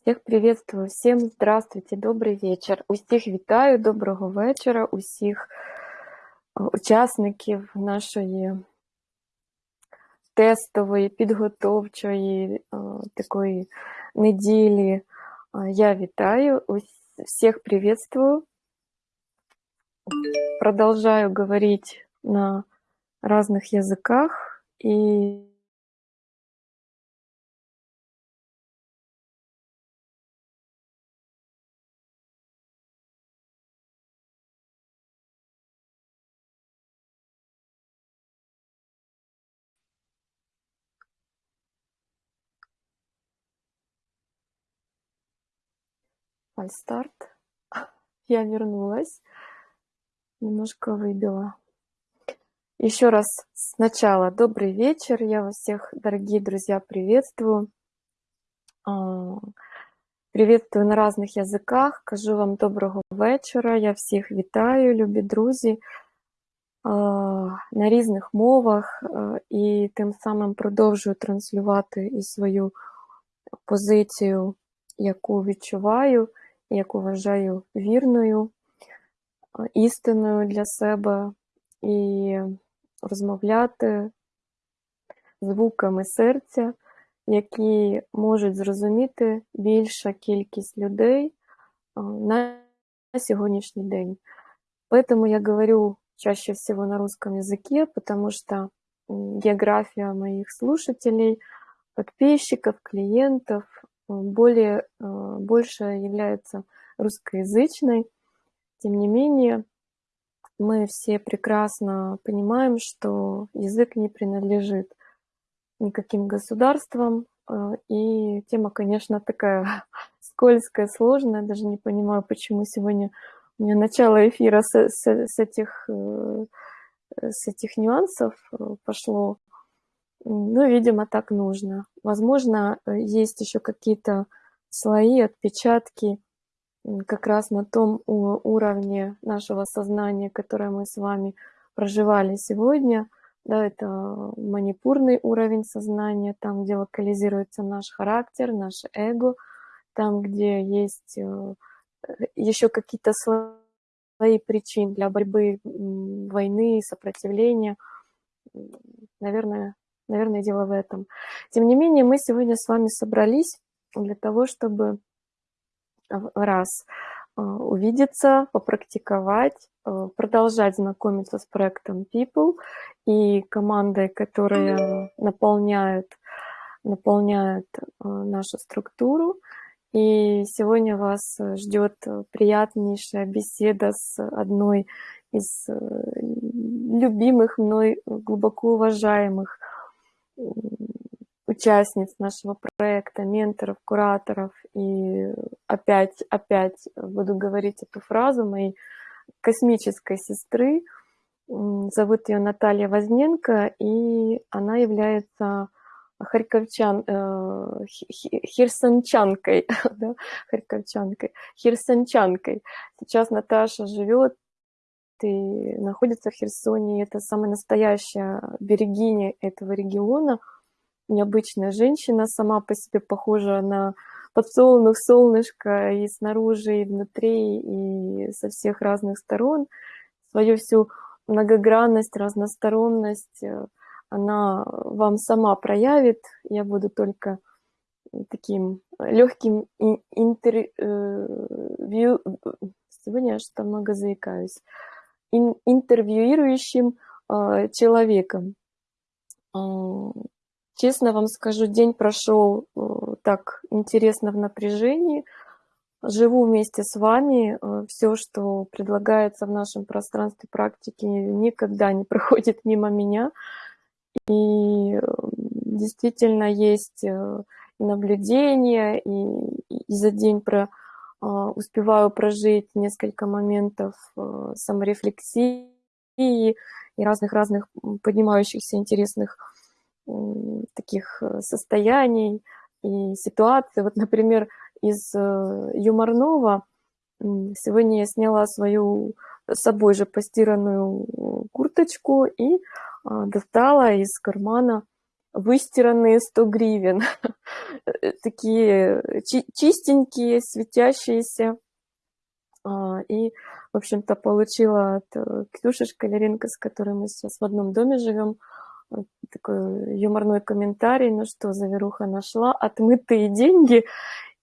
Всіх приветствую, всім здравствуйте, добрий вечір. Усіх вітаю, доброго вечора, усіх е, учасників нашої тестової, підготовчої е, такої неділі. Е, Я вітаю, всіх приветствую. Продолжаю говорить на разных языках и фальстарт. Я вернулась. Немножко выбила. Еще раз сначала добрый вечер. Я вас всех, дорогие друзья, приветствую. А, приветствую на разных языках. Кажу вам доброго вечора. Я всіх вітаю, любі друзі, на різних мовах і тим самим продовжую транслювати і свою позицію, яку відчуваю, яку вважаю вірною, істинною для себе, і розмовляти звуками серця, які можуть зрозуміти більша кількість людей на сегодняшний день. Поэтому я говорю чаще всего на русском языке, потому что география моих слушателей, подписчиков, клиентов более, больше является русскоязычной. Тем не менее, мы все прекрасно понимаем, что язык не принадлежит никаким государствам, и тема, конечно, такая скользкая, сложная, даже не понимаю, почему сегодня у меня начало эфира с, с, с, этих, с этих нюансов пошло. Ну, видимо, так нужно. Возможно, есть еще какие-то слои, отпечатки, как раз на том уровне нашего сознания, которое мы с вами проживали сегодня. Да, это манипурный уровень сознания, там, где локализируется наш характер, наше эго, там, где есть еще какие-то слои причин для борьбы, войны, сопротивления. Наверное, наверное, дело в этом. Тем не менее, мы сегодня с вами собрались для того, чтобы раз увидеться, попрактиковать, продолжать знакомиться с проектом People и командой, которая наполняет, наполняет нашу структуру. И сегодня вас ждет приятнейшая беседа с одной из любимых мной, глубоко уважаемых участниц нашего проекта, менторов, кураторов. И опять, опять буду говорить эту фразу моей космической сестры. Зовут ее Наталья Возненко, и она является харьковчан, э, херсончанкой, да, харьковчанкой, херсончанкой. Сейчас Наташа живет и находится в Херсоне. Это самая настоящая берегиня этого региона – необычная женщина, сама по себе похожа на подсолнух, солнышко и снаружи, и внутри, и со всех разных сторон. Свою всю многогранность, разносторонность э, она вам сама проявит. Я буду только таким легким интервью, сегодня я что много заикаюсь, интервьюирующим э, человеком. Честно вам скажу, день прошел э, так интересно в напряжении. Живу вместе с вами. Э, Все, что предлагается в нашем пространстве практики, никогда не проходит мимо меня. И э, действительно есть и наблюдения, и, и за день про, успеваю прожить несколько моментов саморефлексии и разных-разных поднимающихся интересных таких э, состояний и ситуаций. Вот, например, из э, юморного сегодня я сняла свою собой же постиранную курточку и а, достала из кармана выстиранные 100 гривен, такие чистенькие, светящиеся. А, и, в общем-то, получила от э, Ксюши Шкалеренко, с которой мы сейчас в одном доме живем, такой юморной комментарий, ну что, заверуха нашла, отмытые деньги.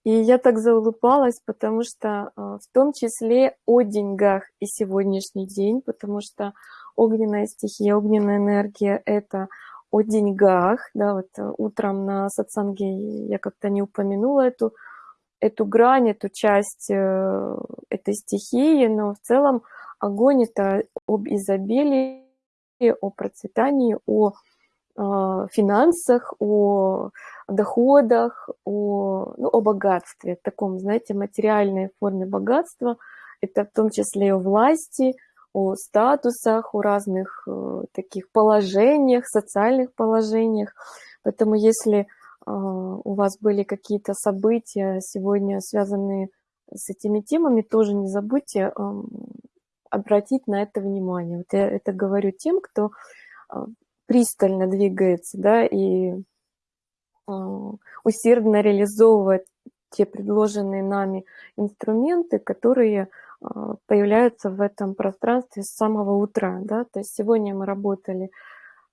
И я так заулыбалась, потому что в том числе о деньгах и сегодняшний день, потому что огненная стихия, огненная энергия — это о деньгах. Да, вот э, утром на сатсанге я как-то не упомянула эту, эту грань, эту часть э, этой стихии, но в целом огонь — это об изобилии, о процветании, о а, финансах, о доходах, о, ну, о богатстве, таком, знаете, материальной форме богатства. Это в том числе и о власти, о статусах, о разных э, таких положениях, социальных положениях. Поэтому если э, у вас были какие-то события сегодня, связанные с этими темами, тоже не забудьте э, обратить на это внимание. Вот я это говорю тем, кто э, пристально двигается, да, и усердно реализовывает те предложенные нами инструменты, которые появляются в этом пространстве с самого утра. Да? То есть сегодня мы работали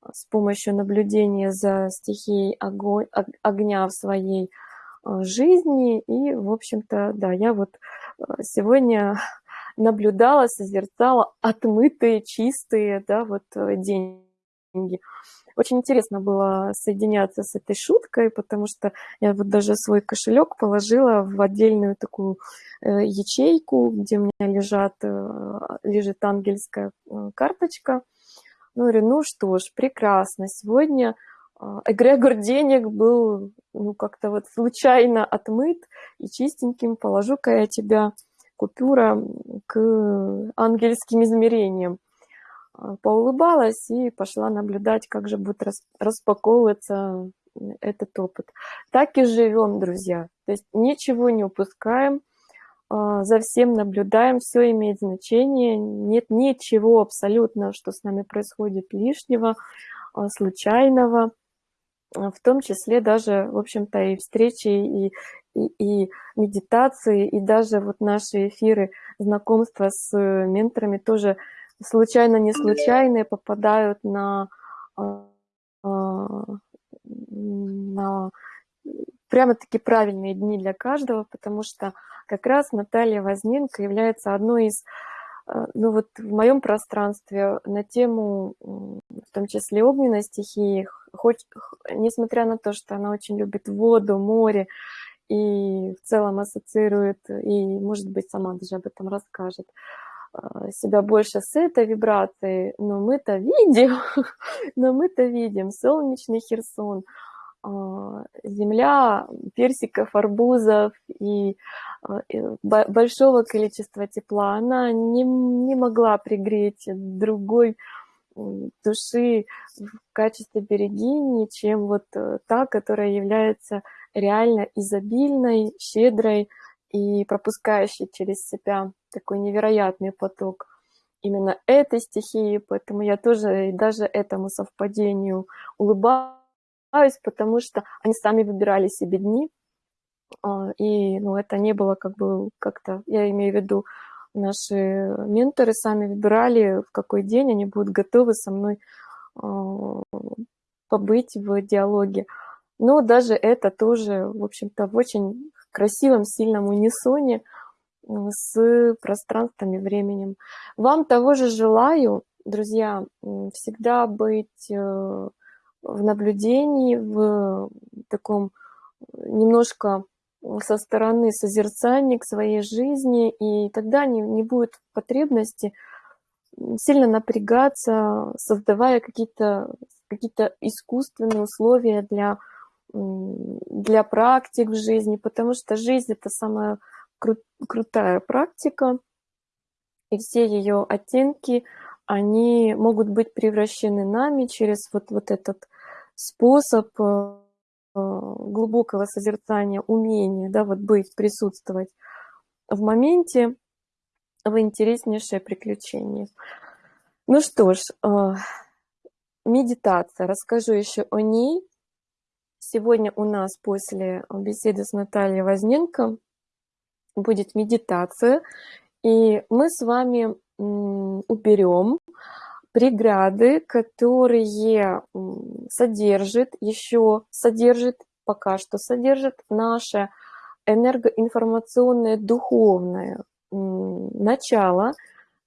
а, с помощью наблюдения за стихией огонь, огня в своей а, жизни. И, в общем-то, да, я вот сегодня наблюдала, созерцала отмытые, чистые, да, вот э, деньги. Очень интересно было соединяться с этой шуткой, потому что я вот даже свой кошелек положила в отдельную такую э, ячейку, где у меня лежат, э, лежит ангельская э, карточка. Ну, говорю, ну что ж, прекрасно, сегодня эгрегор денег был ну, как-то вот случайно отмыт и чистеньким положу-ка я тебя купюра к ангельским измерениям. А, поулыбалась и пошла наблюдать, как же будет распаковываться этот опыт. Так и живем, друзья. То есть ничего не упускаем, а, за всем наблюдаем, все имеет значение. Нет ничего абсолютно, что с нами происходит лишнего, а, случайного. В том числе даже, в общем-то, и встречи, и, и, и медитации, и даже вот наши эфиры, знакомства с менторами тоже – случайно не случайные попадают на, а, на прямо-таки правильные дни для каждого, потому что как раз Наталья Возненко является одной из, а, ну вот в моем пространстве на тему, в том числе огненной стихии, хоть, несмотря на то, что она очень любит воду, море, и в целом ассоциирует, и, может быть, сама даже об этом расскажет, а, себя больше с этой вибрацией, но мы-то видим, но мы-то видим. Солнечный Херсон, а, земля персиков, арбузов и а, большого количества тепла, она не, не могла пригреть другой души в качестве берегини, чем вот э, та, которая является реально изобильной, щедрой и пропускающей через себя такой невероятный поток именно этой стихии, поэтому я тоже и даже этому совпадению улыбаюсь, потому что они сами выбирали себе дни, а, и ну, это не было как бы как-то, я имею в виду, наши менторы сами выбирали, в какой день они будут готовы со мной а, побыть в диалоге. Но даже это тоже, в общем-то, в очень красивом, сильном унисоне – с пространством и временем. Вам того же желаю, друзья, всегда быть э, в наблюдении, в таком немножко со стороны созерцания к своей жизни, и тогда не, не будет потребности сильно напрягаться, создавая какие-то какие, -то, искусственные условия для, для практик в жизни, потому что жизнь — это самое кру крутая практика, и все ее оттенки, они могут быть превращены нами через вот, вот этот способ э, глубокого созерцания, умения, да, вот быть, присутствовать в моменте, в интереснейшее приключение. Ну что ж, э, медитация, расскажу еще о ней. Сегодня у нас после беседы с Натальей Возненко будет медитация, и мы с вами уберем преграды, которые содержит, еще содержит, пока что содержит наше энергоинформационное духовное начало,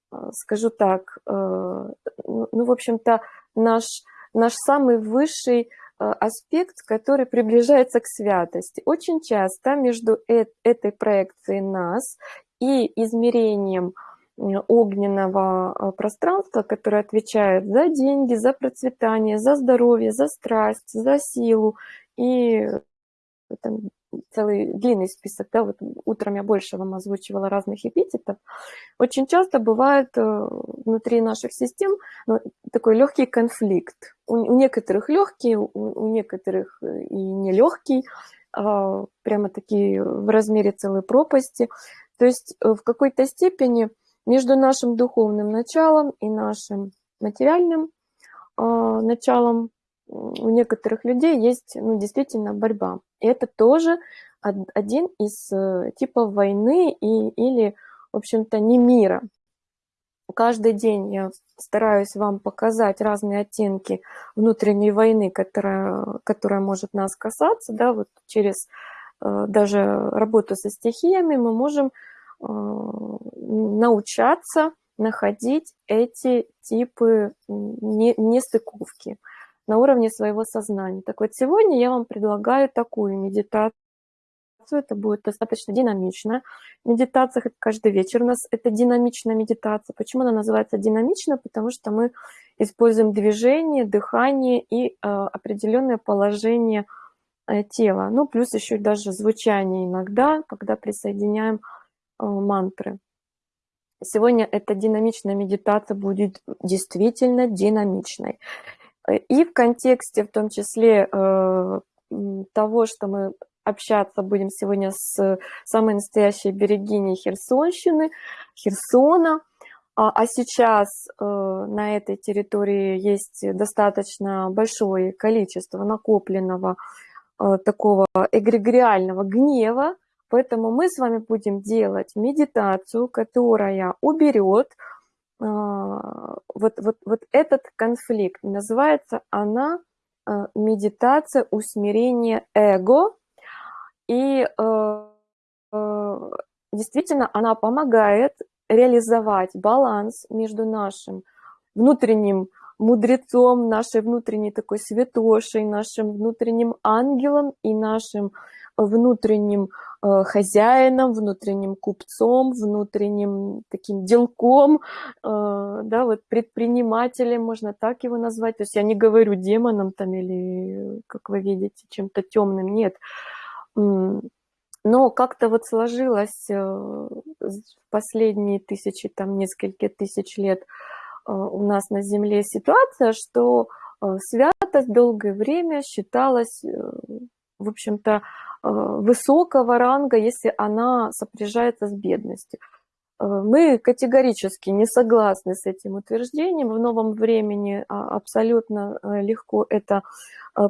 а, скажу так, э, ну, в общем-то, наш, наш самый высший аспект, который приближается к святости. Очень часто между этой проекцией нас и измерением огненного а, пространства, которое отвечает за деньги, за процветание, за здоровье, за страсть, за силу и там, целый длинный список, да, вот утром я больше вам озвучивала разных эпитетов, очень часто бывает э, внутри наших систем ну, такой легкий конфликт. У, некоторых легкий, у, у некоторых э, и нелегкий, а, прямо такие в размере целой пропасти. То есть э, в какой-то степени между нашим духовным началом и нашим материальным а, началом у некоторых людей есть ну, действительно борьба. И это тоже один из э, типов войны и, или, в общем-то, не мира. Каждый день я стараюсь вам показать разные оттенки внутренней войны, которая, которая может нас касаться. Да, вот через э, даже работу со стихиями мы можем э, научаться находить эти типы нестыковки на уровне своего сознания. Так вот, сегодня я вам предлагаю такую медитацию. Это будет достаточно динамичная медитация, хоть каждый вечер у нас это динамичная медитация. Почему она называется динамичная? Потому что мы используем движение, дыхание и э, определенное положение э, тела. Ну, плюс еще даже звучание иногда, когда присоединяем э, мантры. Сегодня эта динамичная медитация будет действительно динамичной. И в контексте, в том числе, э, того, что мы общаться будем сегодня с самой настоящей берегиней Херсонщины, Херсона, а, а сейчас э, на этой территории есть достаточно большое количество накопленного э, такого эгрегориального гнева, поэтому мы с вами будем делать медитацию, которая уберет вот, вот, вот этот конфликт. Называется она а, медитация усмирения эго. И э, действительно она помогает реализовать баланс между нашим внутренним мудрецом, нашей внутренней такой святошей, нашим внутренним ангелом и нашим внутренним э, хозяином, внутренним купцом, внутренним таким делком, э, да, вот предпринимателем, можно так его назвать. То есть я не говорю демоном там или, как вы видите, чем-то темным, нет. Но как-то вот сложилось э, в последние тысячи, там несколько тысяч лет у нас на Земле ситуация, что святость долгое время считалась, в общем-то, высокого ранга, если она сопряжается с бедностью. Э, мы категорически не согласны с этим утверждением. В новом времени а, абсолютно э, легко это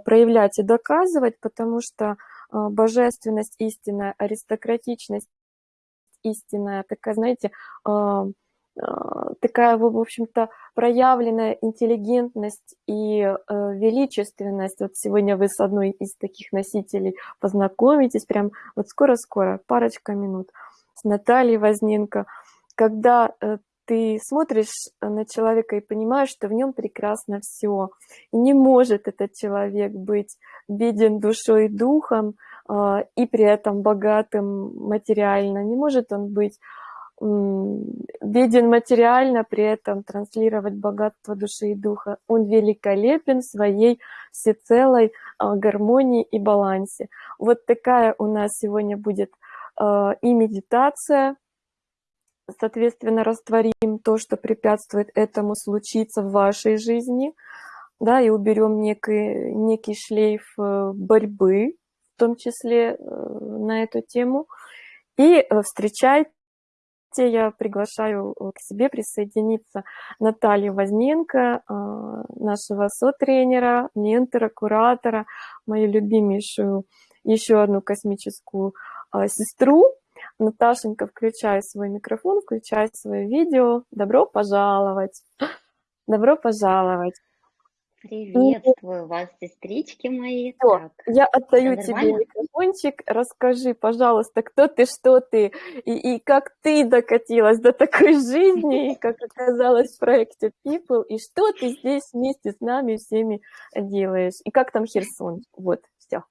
проявлять и доказывать, потому что божественность истинная, аристократичность истинная, такая, знаете, такая, в общем-то, проявленная интеллигентность и э, величественность. Вот сегодня вы с одной из таких носителей познакомитесь, прям вот скоро-скоро, парочка минут, с Натальей Возненко, когда э, ты смотришь на человека и понимаешь, что в нем прекрасно все. И не может этот человек быть беден душой и духом, э, и при этом богатым материально. Не может он быть беден материально, при этом транслировать богатство души и духа. Он великолепен в своей всецелой а, гармонии и балансе. Вот такая у нас сегодня будет а, и медитация, соответственно, растворим то, что препятствует этому случиться в вашей жизни, да, и уберем некий, некий шлейф э, борьбы, в том числе э, на эту тему, и э, встречать я приглашаю к себе присоединиться Наталью Возненко, а, нашего сотренера, ментора, куратора, мою любимейшую еще одну космическую а, сестру. Наташенька, включай свой микрофон, включай свое видео. Добро пожаловать! Добро пожаловать! Приветствую вас, сестрички мои. Так, я отдаю тебе микрофончик. Расскажи, пожалуйста, кто ты, что ты, и, и как ты докатилась до такой жизни, как оказалось в проекте People, и что ты здесь вместе с нами всеми делаешь, и как там Херсон. Вот, все.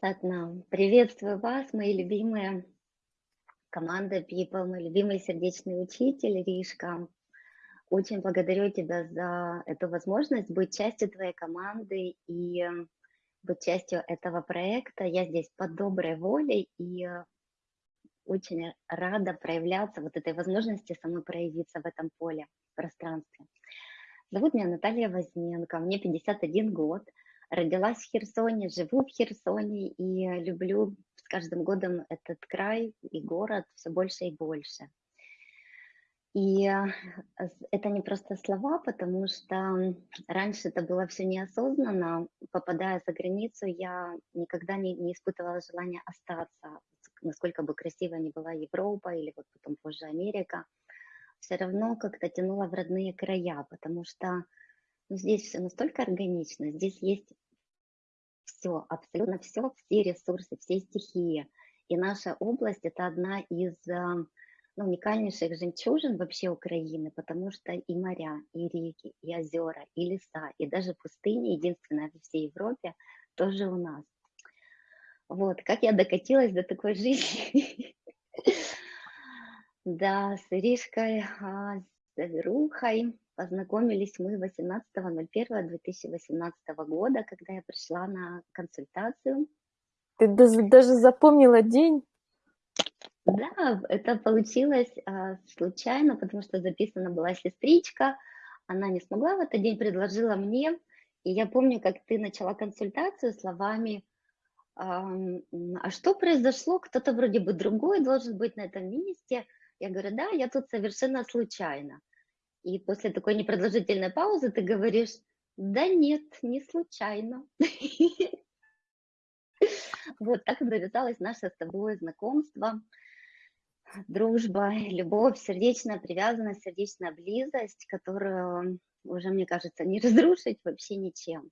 Сатна, приветствую вас, мои любимые команда People, мой любимый сердечный учитель Ришка, очень благодарю тебя за эту возможность быть частью твоей команды и эм, быть частью этого проекта. Я здесь под доброй волей и э, очень рада проявляться, вот этой возможности самой проявиться в этом поле, пространстве. Зовут меня Наталья Возненко, мне 51 год, родилась в Херсоне, живу в Херсоне и люблю с каждым годом этот край и город все больше и больше. И э, это не просто слова, потому что раньше это было все неосознанно. Попадая за границу, я никогда не, не испытывала желания остаться, насколько бы красиво ни была Европа или вот потом позже Америка. Все равно как-то тянуло в родные края, потому что ну, здесь все настолько органично, здесь есть все, абсолютно все, все ресурсы, все стихии. И наша область – это одна из э, ну, уникальнейших жемчужин вообще Украины, потому что и моря, и реки, и озера, и леса, и даже пустыни, единственная во всей Европе, тоже у нас. Вот, как я докатилась до такой жизни. Да, с Иришкой, а, с Верухой познакомились мы 18.01.2018 года, когда я пришла на консультацию. Ты даже, даже запомнила день? Да, это получилось а, случайно, потому что записана была сестричка. Она не смогла в этот день, предложила мне. И я помню, как ты начала консультацию словами, а, а что произошло? Кто-то вроде бы другой должен быть на этом месте. Я говорю, да, я тут совершенно случайно. И после такой непродолжительной паузы ты говоришь, да нет, не случайно. Вот так завязалось наше с тобой знакомство дружба, любовь, сердечная привязанность, сердечная близость, которую уже, мне кажется, не разрушить вообще ничем.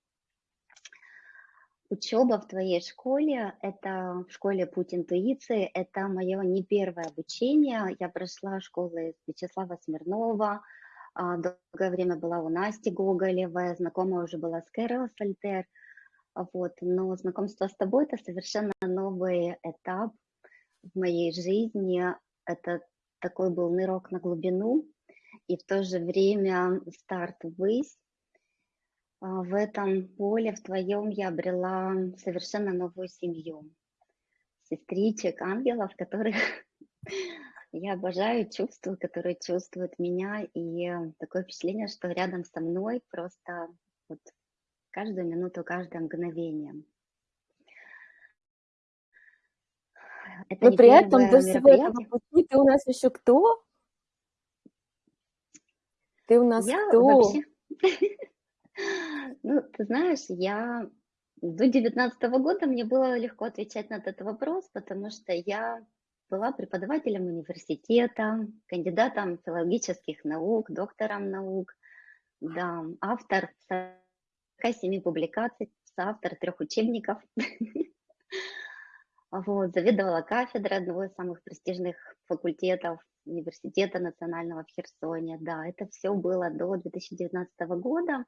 Учеба в твоей школе, это в школе «Путь интуиции», это мое не первое обучение. Я прошла школу Вячеслава Смирнова, а, долгое время была у Насти Гоголевой, знакомая уже была с Кэрол Сальтер. Вот. Но знакомство с тобой – это совершенно новый этап в моей жизни это такой был нырок на глубину и в то же время старт ввысь. А, в этом поле, в твоем, я обрела совершенно новую семью. Сестричек, ангелов, которых я обожаю, чувствую, которые чувствуют меня. И такое впечатление, что рядом со мной просто вот каждую минуту, каждое мгновение. Это Но при этом до всего этого пути ты у нас еще кто? Ты у нас я кто? Вообще... Ну, ты знаешь, я до 19 года мне было легко отвечать на этот вопрос, потому что я была преподавателем университета, кандидатом филологических наук, доктором наук, да, автор 47 публикаций, соавтор трех учебников. Вот, заведовала кафедрой одного из самых престижных факультетов университета национального в Херсоне. Да, это все было до 2019 года.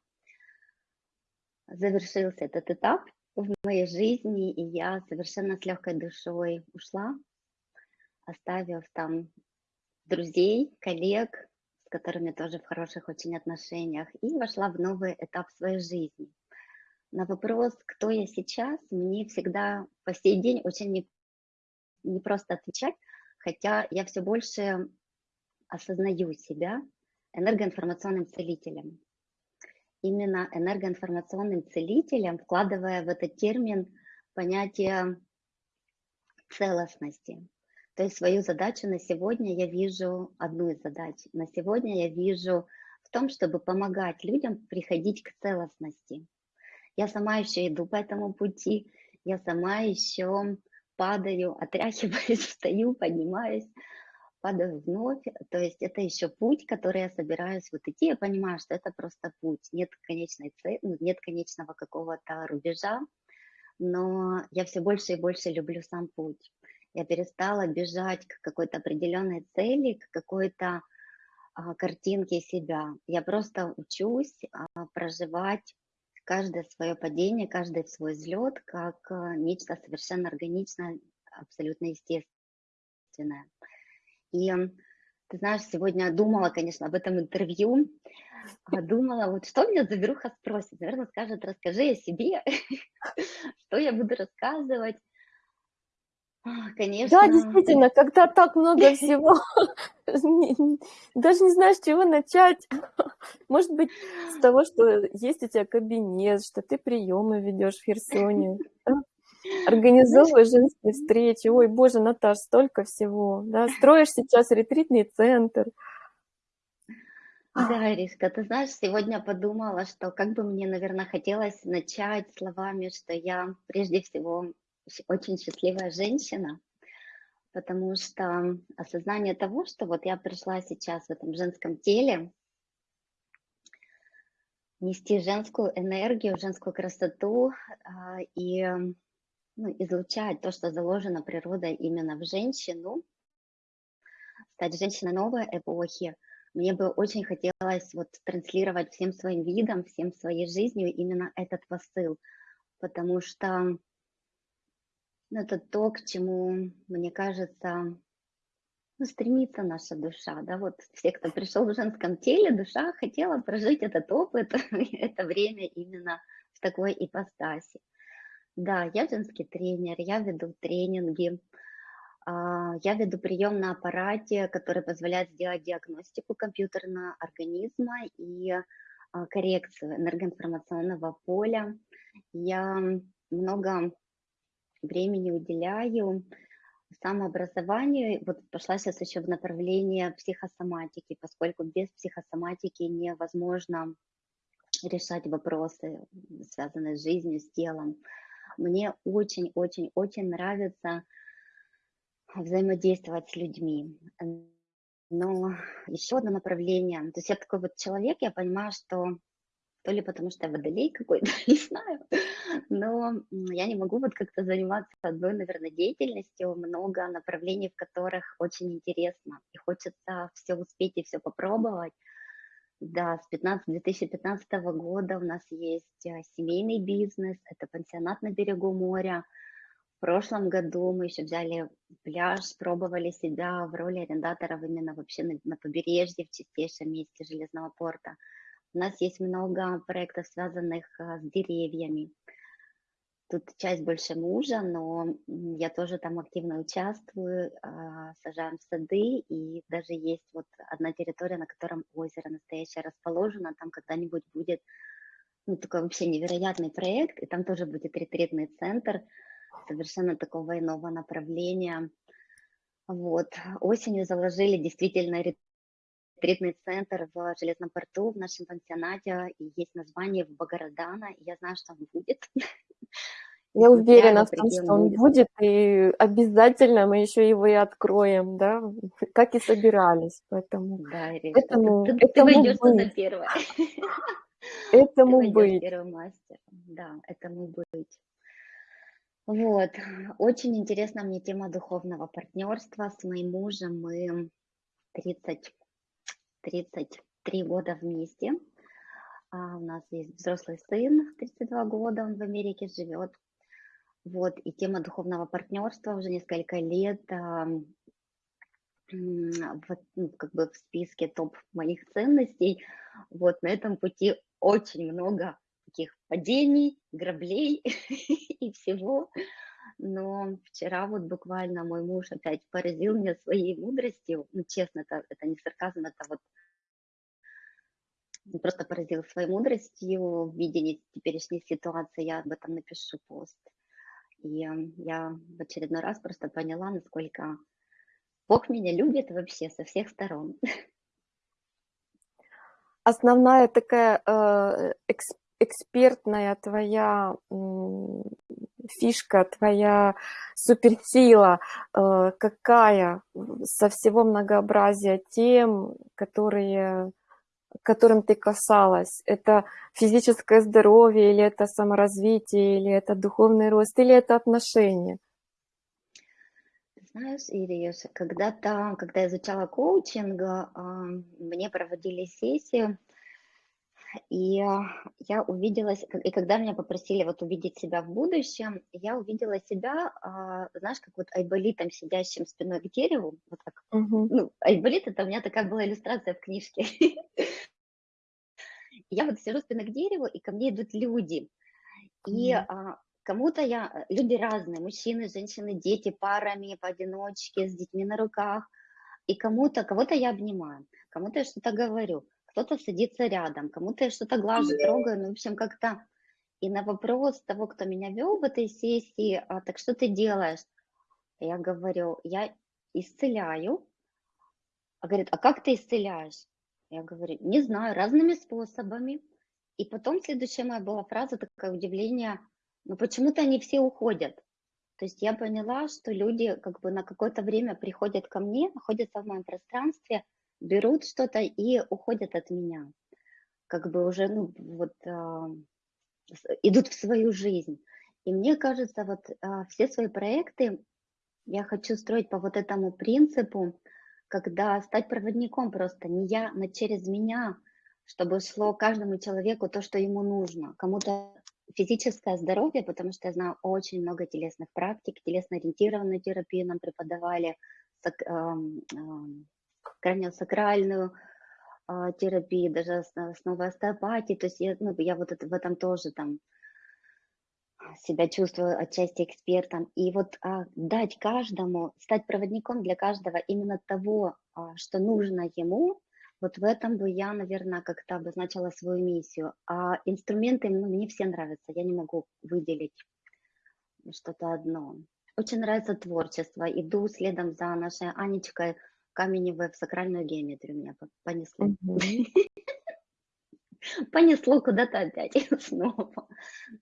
Завершился этот этап в моей жизни, и я совершенно с легкой душой ушла, оставив там друзей, коллег, с которыми тоже в хороших очень отношениях, и вошла в новый этап своей жизни. На вопрос, кто я сейчас, мне всегда по сей день очень не, не просто отвечать, хотя я все больше осознаю себя энергоинформационным целителем. Именно энергоинформационным целителем, вкладывая в этот термин понятие целостности. То есть свою задачу на сегодня я вижу, одну из задач на сегодня я вижу в том, чтобы помогать людям приходить к целостности. Я сама еще иду по этому пути, я сама еще падаю, отряхиваюсь, встаю, поднимаюсь, падаю вновь. То есть это еще путь, который я собираюсь вот идти. Я понимаю, что это просто путь. Нет конечной цели, ну, нет конечного какого-то рубежа, но я все больше и больше люблю сам путь. Я перестала бежать к какой-то определенной цели, к какой-то а, картинке себя. Я просто учусь а, проживать каждое свое падение, каждый свой взлет как а, нечто совершенно органичное, абсолютно естественное. И ты знаешь, сегодня думала, конечно, об этом интервью, а думала, вот что меня Заберуха спросит. Наверное, скажет, расскажи о себе, что я буду рассказывать. Конечно. Да, действительно, когда так много всего, даже не знаешь, с чего начать. Может быть, с того, что есть у тебя кабинет, что ты приемы ведешь в Херсоне, организовываешь женские встречи. Ой, боже, Наташ, столько всего. Да? Строишь сейчас ретритный центр. Да, Иришка, ты знаешь, сегодня подумала, что как бы мне, наверное, хотелось начать словами, что я прежде всего очень счастливая женщина, потому что осознание того, что вот я пришла сейчас в этом женском теле, нести женскую энергию, женскую красоту а, и ну, излучать то, что заложено природой именно в женщину, стать женщиной новой эпохи, мне бы очень хотелось вот транслировать всем своим видом, всем своей жизнью именно этот посыл, потому что ну, это то, к чему, мне кажется, ну, стремится наша душа, да, вот все, кто пришел в женском теле, душа хотела прожить этот опыт, это время именно в такой ипостаси. Да, я женский тренер, я веду тренинги, а, я веду прием на аппарате, который позволяет сделать диагностику компьютерного организма и а, коррекцию энергоинформационного поля. Я много времени уделяю самообразованию. Вот пошла сейчас еще в направление психосоматики, поскольку без психосоматики невозможно решать вопросы, связанные с жизнью, с телом. Мне очень-очень-очень нравится взаимодействовать с людьми. Но еще одно направление, то есть я такой вот человек, я понимаю, что то ли потому что я водолей какой-то, не знаю, но я не могу вот как-то заниматься одной, наверное, деятельностью, много направлений, в которых очень интересно, и хочется все успеть и все попробовать. Да, с 15, 2015 года у нас есть э, семейный бизнес, это пансионат на берегу моря. В прошлом году мы еще взяли пляж, пробовали себя в роли арендаторов именно вообще на, на побережье, в чистейшем месте Железного порта. У нас есть много проектов, связанных а, с деревьями. Тут часть больше мужа, но я тоже там активно участвую, а, сажаем сады, и даже есть вот одна территория, на котором озеро настоящее расположено, там когда-нибудь будет ну, такой вообще невероятный проект, и там тоже будет ретритный центр совершенно такого иного направления. Вот. Осенью заложили действительно ретритный центр в Железном порту, в нашем пансионате, и есть название в Багарадана, и я знаю, что он будет. Я уверена в том, что он будет, и обязательно мы еще его и откроем, да, как и собирались, поэтому... Да, Иришка, этому, ты, ты, этому ты войдешь туда первое. Этому ты быть. первый мастер, да, этому быть. Вот, очень интересна мне тема духовного партнерства с моим мужем. Мы 30 33 года вместе. А у нас есть взрослый сын, 32 года, он в Америке живет. Вот, и тема духовного партнерства уже несколько лет а, в, ну, как бы в списке топ моих ценностей. Вот на этом пути очень много таких падений, граблей и всего. Но вчера вот буквально мой муж опять поразил меня своей мудростью. Ну, честно, это, это не сарказм, это вот просто поразил своей мудростью в видении теперешней ситуации. Я об этом напишу пост. И я в очередной раз просто поняла, насколько Бог меня любит вообще со всех сторон. Основная такая э, экспертная твоя фишка, твоя суперсила, э, какая со всего многообразия тем, которые которым ты касалась? Это физическое здоровье, или это саморазвитие, или это духовный рост, или это отношения? Знаешь, Ириш, когда-то, когда я изучала коучинг, а, мне проводили сессию, и я увидела, и когда меня попросили вот увидеть себя в будущем, я увидела себя, а, знаешь, как вот айболитом, сидящим спиной к дереву, вот так. Угу. Ну, айболит, это у меня такая была иллюстрация в книжке. Я вот сижу спиной к дереву, и ко мне идут люди. И а, Кому-то я, э, люди разные, мужчины, женщины, дети, парами, поодиночке, с детьми на руках. И кому-то, кого-то я обнимаю, кому-то я что-то говорю, кто-то садится рядом, кому-то я что-то глажу, трогаю, ну, в общем, как-то. И на вопрос того, кто меня вел в этой сессии, а, так что ты делаешь? Я говорю, я исцеляю. А говорит, а как ты исцеляешь? Я говорю, не знаю, разными способами. И потом следующая моя была фраза, такое удивление – но почему-то они все уходят. То есть я поняла, что люди как бы на какое-то время приходят ко мне, находятся в моем пространстве, берут что-то и уходят от меня. Как бы уже, ну, вот, э, идут в свою жизнь. И мне кажется, вот э, все свои проекты я хочу строить по вот этому принципу, когда стать проводником просто не я, но через меня, чтобы шло каждому человеку то, что ему нужно. Кому-то физическое здоровье, потому что я знаю очень много телесных практик, телесно-ориентированную терапию нам преподавали, краниосакральную э, терапию, даже основы остеопатии, то есть я, ну, я вот это, в этом тоже там себя чувствую отчасти экспертом. И вот а, дать каждому, стать проводником для каждого именно того, а, что нужно ему, вот в этом бы я, наверное, как-то обозначила свою миссию. А инструменты, ну, мне все нравятся, я не могу выделить что-то одно. Очень нравится творчество. Иду следом за нашей Анечкой Каменевой в сакральную геометрию меня понесло. Понесло куда-то опять снова.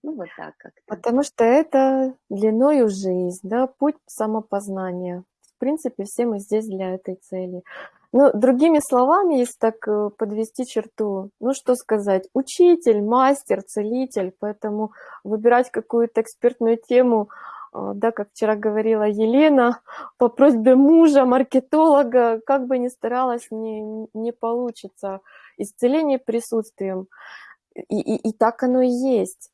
Ну, вот так как-то. Потому что это длиною жизнь, да, путь самопознания. В принципе, все мы здесь для этой цели. Ну, другими словами, если так э, подвести черту, ну что сказать, учитель, мастер, целитель, поэтому выбирать какую-то экспертную тему, да, как вчера говорила Елена, по просьбе мужа, маркетолога, как бы ни старалась, не, не получится. Исцеление присутствием. И, и, и так оно и есть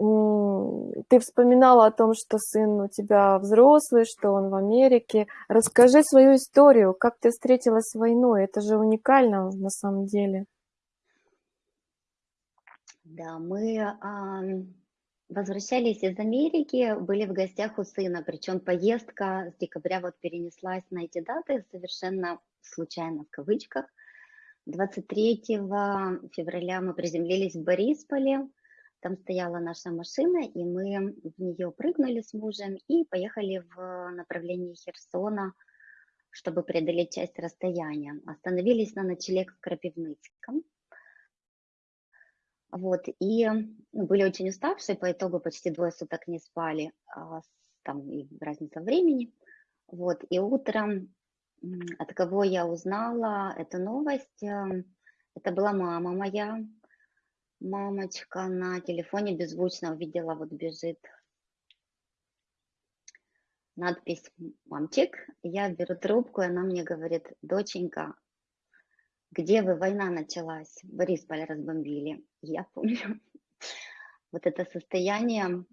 ты вспоминала о том, что сын у тебя взрослый, что он в Америке. Расскажи свою историю, как ты встретилась с войной. Это же уникально на самом деле. Да, мы а, возвращались из Америки, были в гостях у сына, причем поездка с декабря вот перенеслась на эти даты совершенно случайно в кавычках. 23 февраля мы приземлились в Борисполе, там стояла наша машина, и мы в нее прыгнули с мужем и поехали в направлении Херсона, чтобы преодолеть часть расстояния. Остановились на ночлег в Крапивницком. Вот, и ну, были очень уставшие, по итогу почти двое суток не спали, а, там и разница времени. Вот, и утром, от кого я узнала эту новость, э, это была мама моя, Мамочка на телефоне беззвучно увидела, вот бежит надпись «Мамчик». Я беру трубку, и она мне говорит, доченька, где вы, война началась, Борисполь разбомбили. Я помню вот это состояние,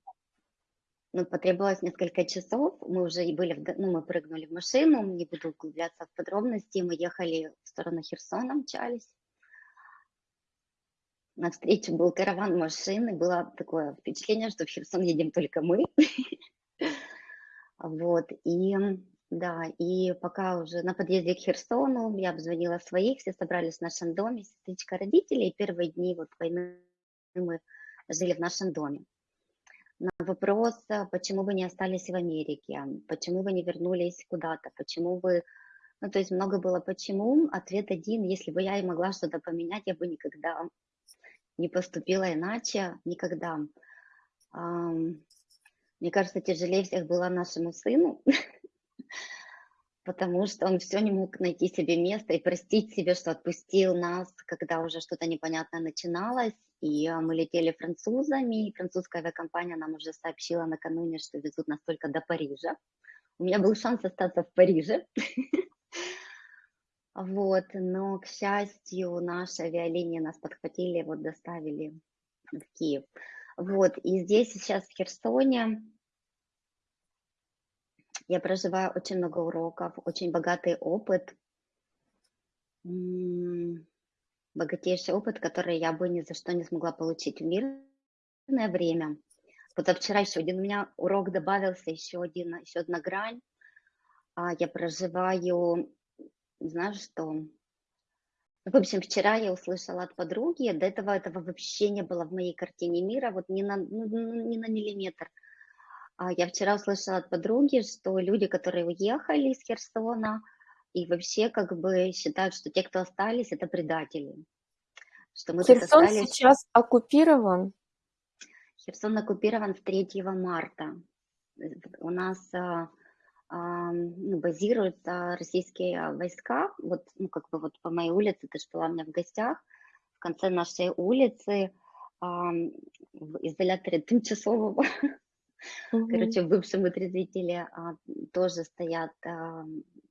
ну, потребовалось несколько часов, мы уже и были, в, ну, мы прыгнули в машину, не буду углубляться в подробности, мы ехали в сторону Херсона, мчались, навстречу был караван машин, и было такое впечатление, что в Херсон едем только мы. Вот, и да, и пока уже на подъезде к Херсону я обзвонила своих, все собрались в нашем доме, сестричка родителей, первые дни вот войны мы жили в нашем доме. На вопрос, почему вы не остались в Америке, почему вы не вернулись куда-то, почему вы Ну, то есть много было почему. Ответ один, если бы я и могла что-то поменять, я бы никогда не поступила иначе, никогда. Мне кажется, тяжелее всех было нашему сыну, потому что он все не мог найти себе место и простить себе, что отпустил нас, когда уже что-то непонятное начиналось. И мы летели французами, и французская авиакомпания нам уже сообщила накануне, что везут нас только до Парижа. У меня был шанс остаться в Париже. Вот, но, к счастью, наши авиалинии нас подхватили, вот доставили в Киев. Вот, и здесь сейчас в Херсоне я проживаю очень много уроков, очень богатый опыт, богатейший опыт, который я бы ни за что не смогла получить в мирное время. Вот а вчера еще один у меня урок добавился, еще, один, еще одна грань. А, я проживаю, знаешь что, в общем, вчера я услышала от подруги, до этого этого вообще не было в моей картине мира, вот ни на, ну, ну ни на миллиметр. А я вчера услышала от подруги, что люди, которые уехали из Херсона, и вообще как бы считают, что те, кто остались, это предатели. Что мы Херсон остались... сейчас оккупирован? Херсон оккупирован с 3 марта. У нас а, ну, базируются российские войска. Вот, ну, как бы вот по моей улице, ты же была у меня в гостях, в конце нашей улицы в изоляторе тимчасового, mm-hmm. короче, в бывшем утрезвителе а, тоже стоят а,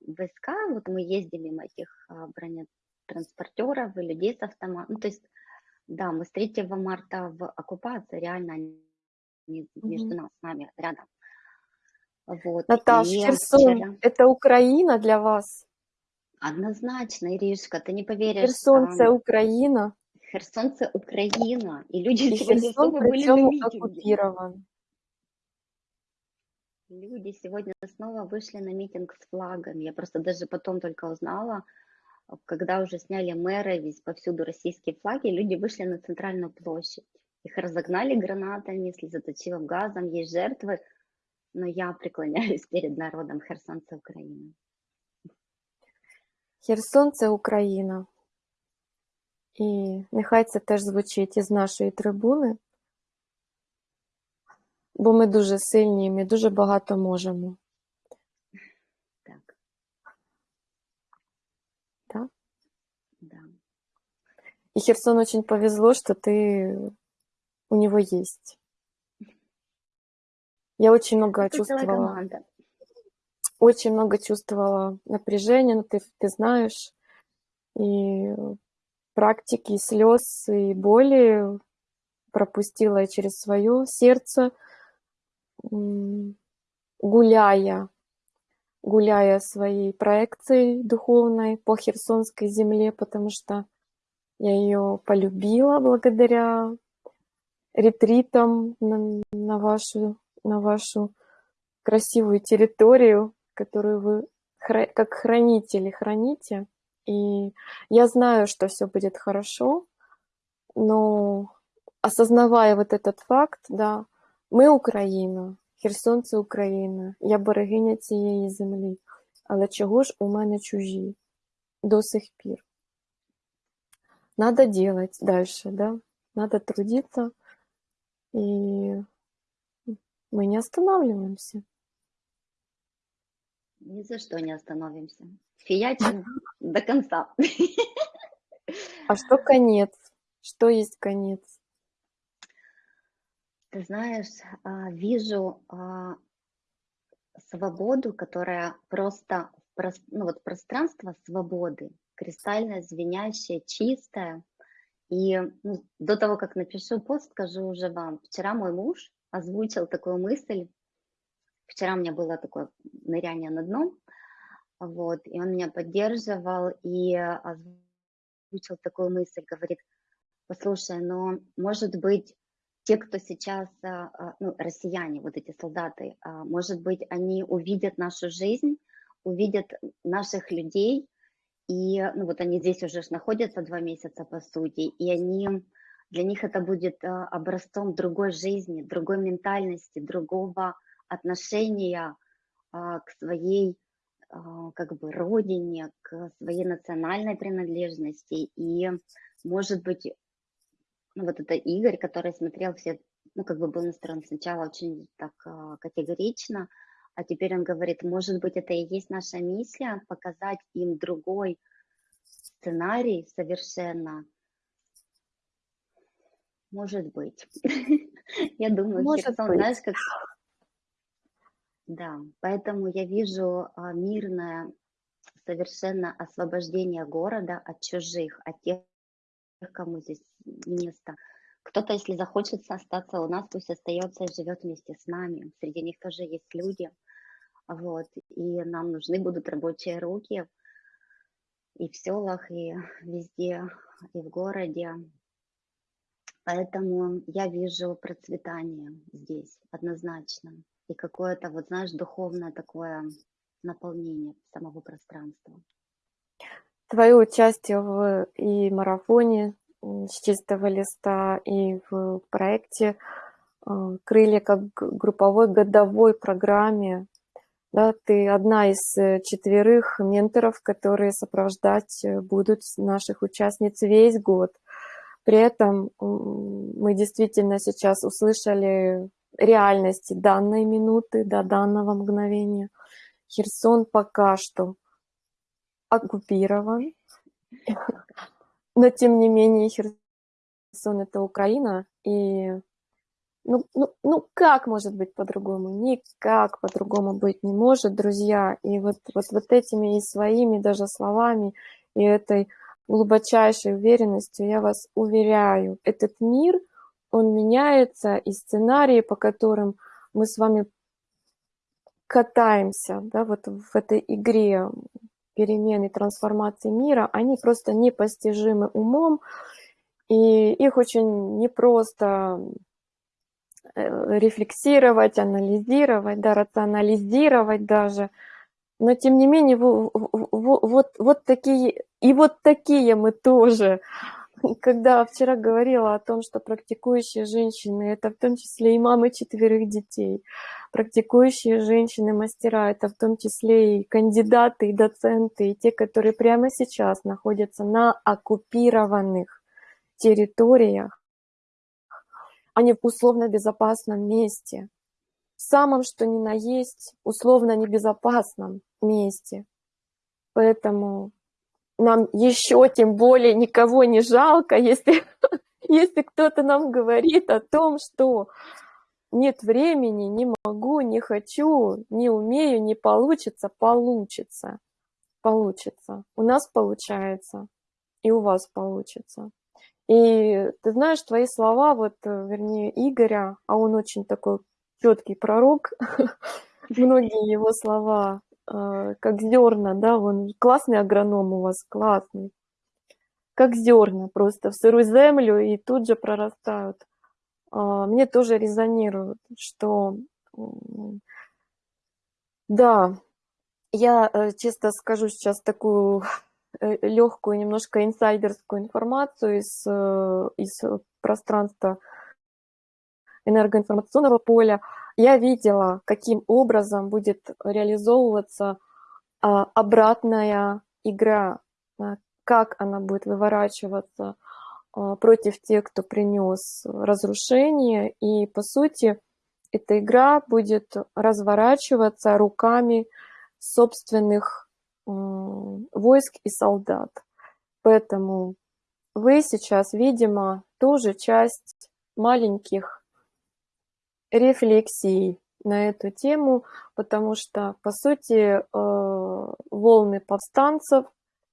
войска. Вот мы ездили мимо этих а, бронетранспортеров и людей с автоматом. Ну, то есть, да, мы с 3 марта в оккупации, реально они между mm-hmm. нас, с нами, рядом. Вот. Наташа, и Херсон, вчера... это Украина для вас? Однозначно, Иришка, ты не поверишь. Херсон – это Украина. Херсон – это Украина. И люди и Херсон были на митинге. оккупирован. Люди сегодня снова вышли на митинг с флагами. Я просто даже потом только узнала, когда уже сняли мэра, весь повсюду российские флаги, люди вышли на центральную площадь. Их разогнали гранатами, слезоточивым газом, есть жертвы – но я преклоняюсь перед народом Херсон це Україна. Херсон це Україна. І нехай це теж звучить із нашої трибуни, бо ми дуже сильні, ми дуже багато можемо. Так. Да? Да. И Херсон очень повезло, что ты у него есть. Я очень много Это чувствовала. Очень много чувствовала напряжения, но ты, ты знаешь, и практики, и слез, и боли пропустила через свое сердце, гуляя, гуляя своей проекцией духовной по Херсонской земле, потому что я ее полюбила благодаря ретритам на, на вашу на вашу красивую территорию, которую вы как хранители храните. И я знаю, что все будет хорошо, но осознавая вот этот факт, да, ми Україна, херсонці Україна, я берегиня цієї землі. Але чого ж у мене чужі до сих пір? Надо делать дальше, да? Надо трудиться и мы не останавливаемся. Ни за что не остановимся. Фиячим до конца. А что конец? Что есть конец? Ты знаешь, а, вижу а, свободу, которая просто, ну вот пространство свободы, кристально звенящее, чистое. И ну, до того, как напишу пост, скажу уже вам. Вчера мой муж озвучил такую мысль. Вчера у меня было такое ныряние на дно, вот, и он меня поддерживал и озвучил такую мысль, говорит, послушай, но может быть те, кто сейчас, а, а, ну, россияне, вот эти солдаты, а, может быть, они увидят нашу жизнь, увидят наших людей, и ну, вот они здесь уже находятся два месяца, по сути, и они для них это будет образцом другой жизни, другой ментальности, другого отношения к своей как бы родине, к своей национальной принадлежности. И, может быть, ну, вот это Игорь, который смотрел все, ну, как бы был настроен сначала очень так а, категорично, а теперь он говорит, может быть, это и есть наша миссия, показать им другой сценарий совершенно. Может быть. Я думаю, Херсон, знаешь, как да, поэтому я вижу а, мирное совершенно освобождение города от чужих, от тех, кому здесь место. Кто-то, если захочет остаться у нас, пусть остается и живет вместе с нами. Среди них тоже есть люди. Вот. И нам нужны будут рабочие руки и в селах, и везде, и в городе. Поэтому я вижу процветание здесь однозначно и какое-то, вот знаешь, духовное такое наполнение самого пространства. Твое участие в и марафоне с чистого листа, и в проекте э, «Крылья» как групповой годовой программе. Да, ты одна из э, четверых менторов, которые сопровождать э, будут наших участниц весь год. При этом мы действительно сейчас услышали реальности данной минуты, до данного мгновения. Херсон пока что оккупирован, но тем не менее Херсон это Украина, и ну, ну, ну как может быть по-другому? Никак по-другому быть не может, друзья. И вот, вот, вот этими и своими даже словами, и этой глубочайшей уверенностью я вас уверяю, этот мир – он меняется, и сценарии, по которым мы с вами катаемся, да, вот в этой игре перемены, трансформации мира, они просто непостижимы умом, и их очень непросто э, рефлексировать, анализировать, да, рационализировать даже. Но тем не менее, вот, вот, вот такие, и вот такие мы тоже когда вчера говорила о том, что практикующие женщины, это в том числе и мамы четверых детей, практикующие женщины-мастера, это в том числе и кандидаты, и доценты, и те, которые прямо сейчас находятся на оккупированных территориях, они в условно безопасном месте, в самом что ни на есть условно небезопасном месте. Поэтому нам еще тем более никого не жалко, если, если кто-то нам говорит о том, что нет времени, не могу, не хочу, не умею, не получится, получится, получится. У нас получается, и у вас получится. И ты знаешь, твои слова, вот, вернее, Игоря, а он очень такой четкий пророк, многие его слова как зерна, да, он классный агроном у вас, классный, как зерна просто в сырую землю и тут же прорастают. А, мне тоже резонирует, что да, я э, честно скажу сейчас такую э, легкую, немножко инсайдерскую информацию из, э, из пространства энергоинформационного поля я видела, каким образом будет реализовываться а, обратная игра, а, как она будет выворачиваться а, против тех, кто принес разрушение. И, по сути, эта игра будет разворачиваться руками собственных войск и солдат. Поэтому вы сейчас, видимо, тоже часть маленьких рефлексий на эту тему, потому что, по сути, э, волны повстанцев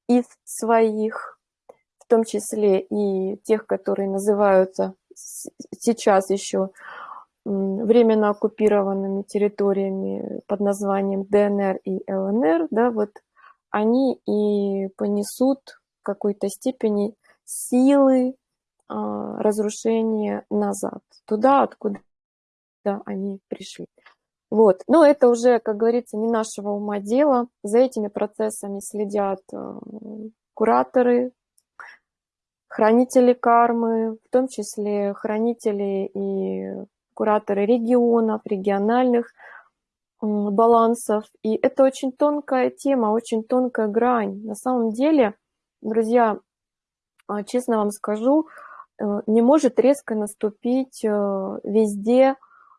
из своих, в том числе и тех, которые называются сейчас еще временно оккупированными территориями под названием ДНР и ЛНР, да, вот они и понесут в какой-то степени силы а, разрушения назад, туда, откуда да, они пришли. Вот. Но это уже, как говорится, не нашего ума дело. За этими процессами следят э, кураторы, хранители кармы, в том числе хранители и кураторы регионов, региональных балансов. И это очень тонкая тема, очень тонкая грань. На самом деле, друзья, а, честно вам скажу, э, не может резко наступить э, везде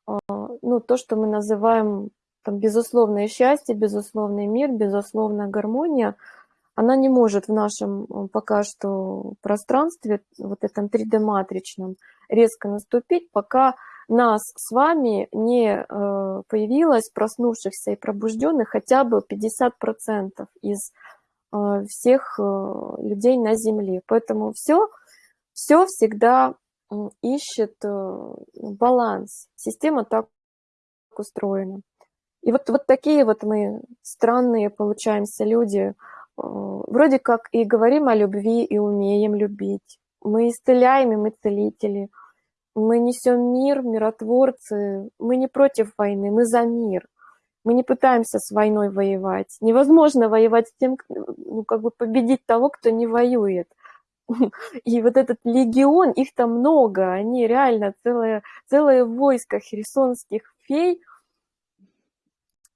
ну, то, что мы называем там, безусловное счастье, безусловный мир, безусловная гармония, она не может в нашем э, пока что пространстве, вот этом 3D-матричном, резко наступить, пока нас с вами не э, появилось проснувшихся и пробужденных хотя бы 50% из э, всех людей на Земле. Поэтому все, все всегда ищет баланс. Система так устроена. И вот, вот такие вот мы странные получаемся люди, вроде как и говорим о любви, и умеем любить. Мы исцеляем, и мы целители. Мы несем мир, миротворцы. Мы не против войны, мы за мир. Мы не пытаемся с войной воевать. Невозможно воевать с тем, ну, как бы победить того, кто не воюет. И вот этот легион, их там много, они реально целое, целое войско херсонских фей –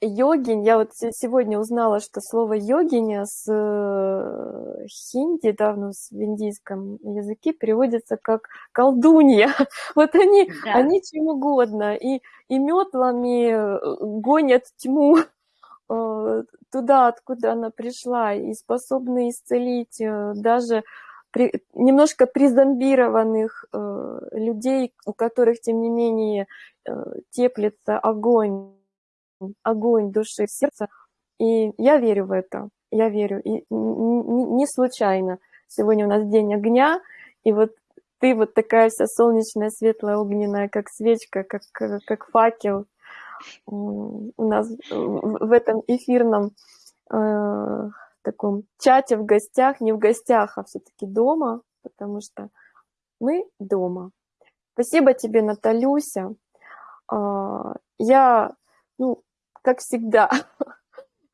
йогинь, я вот сегодня узнала, что слово йогиня с э, хинди, да, ну, в индийском языке переводится как колдунья. Вот они, да. они чем угодно, и, и метлами э, гонят тьму э, туда, откуда она пришла, и способны исцелить даже при, немножко призомбированных э, людей, у которых, тем не менее, э, теплится огонь огонь души в сердце. И я верю в это, я верю. И не случайно сегодня у нас день огня, и вот ты вот такая вся солнечная, светлая, огненная, как свечка, как, как факел у нас в этом эфирном э, таком чате в гостях, не в гостях, а все-таки дома, потому что мы дома. Спасибо тебе, Наталюся. Э, я, ну, как всегда,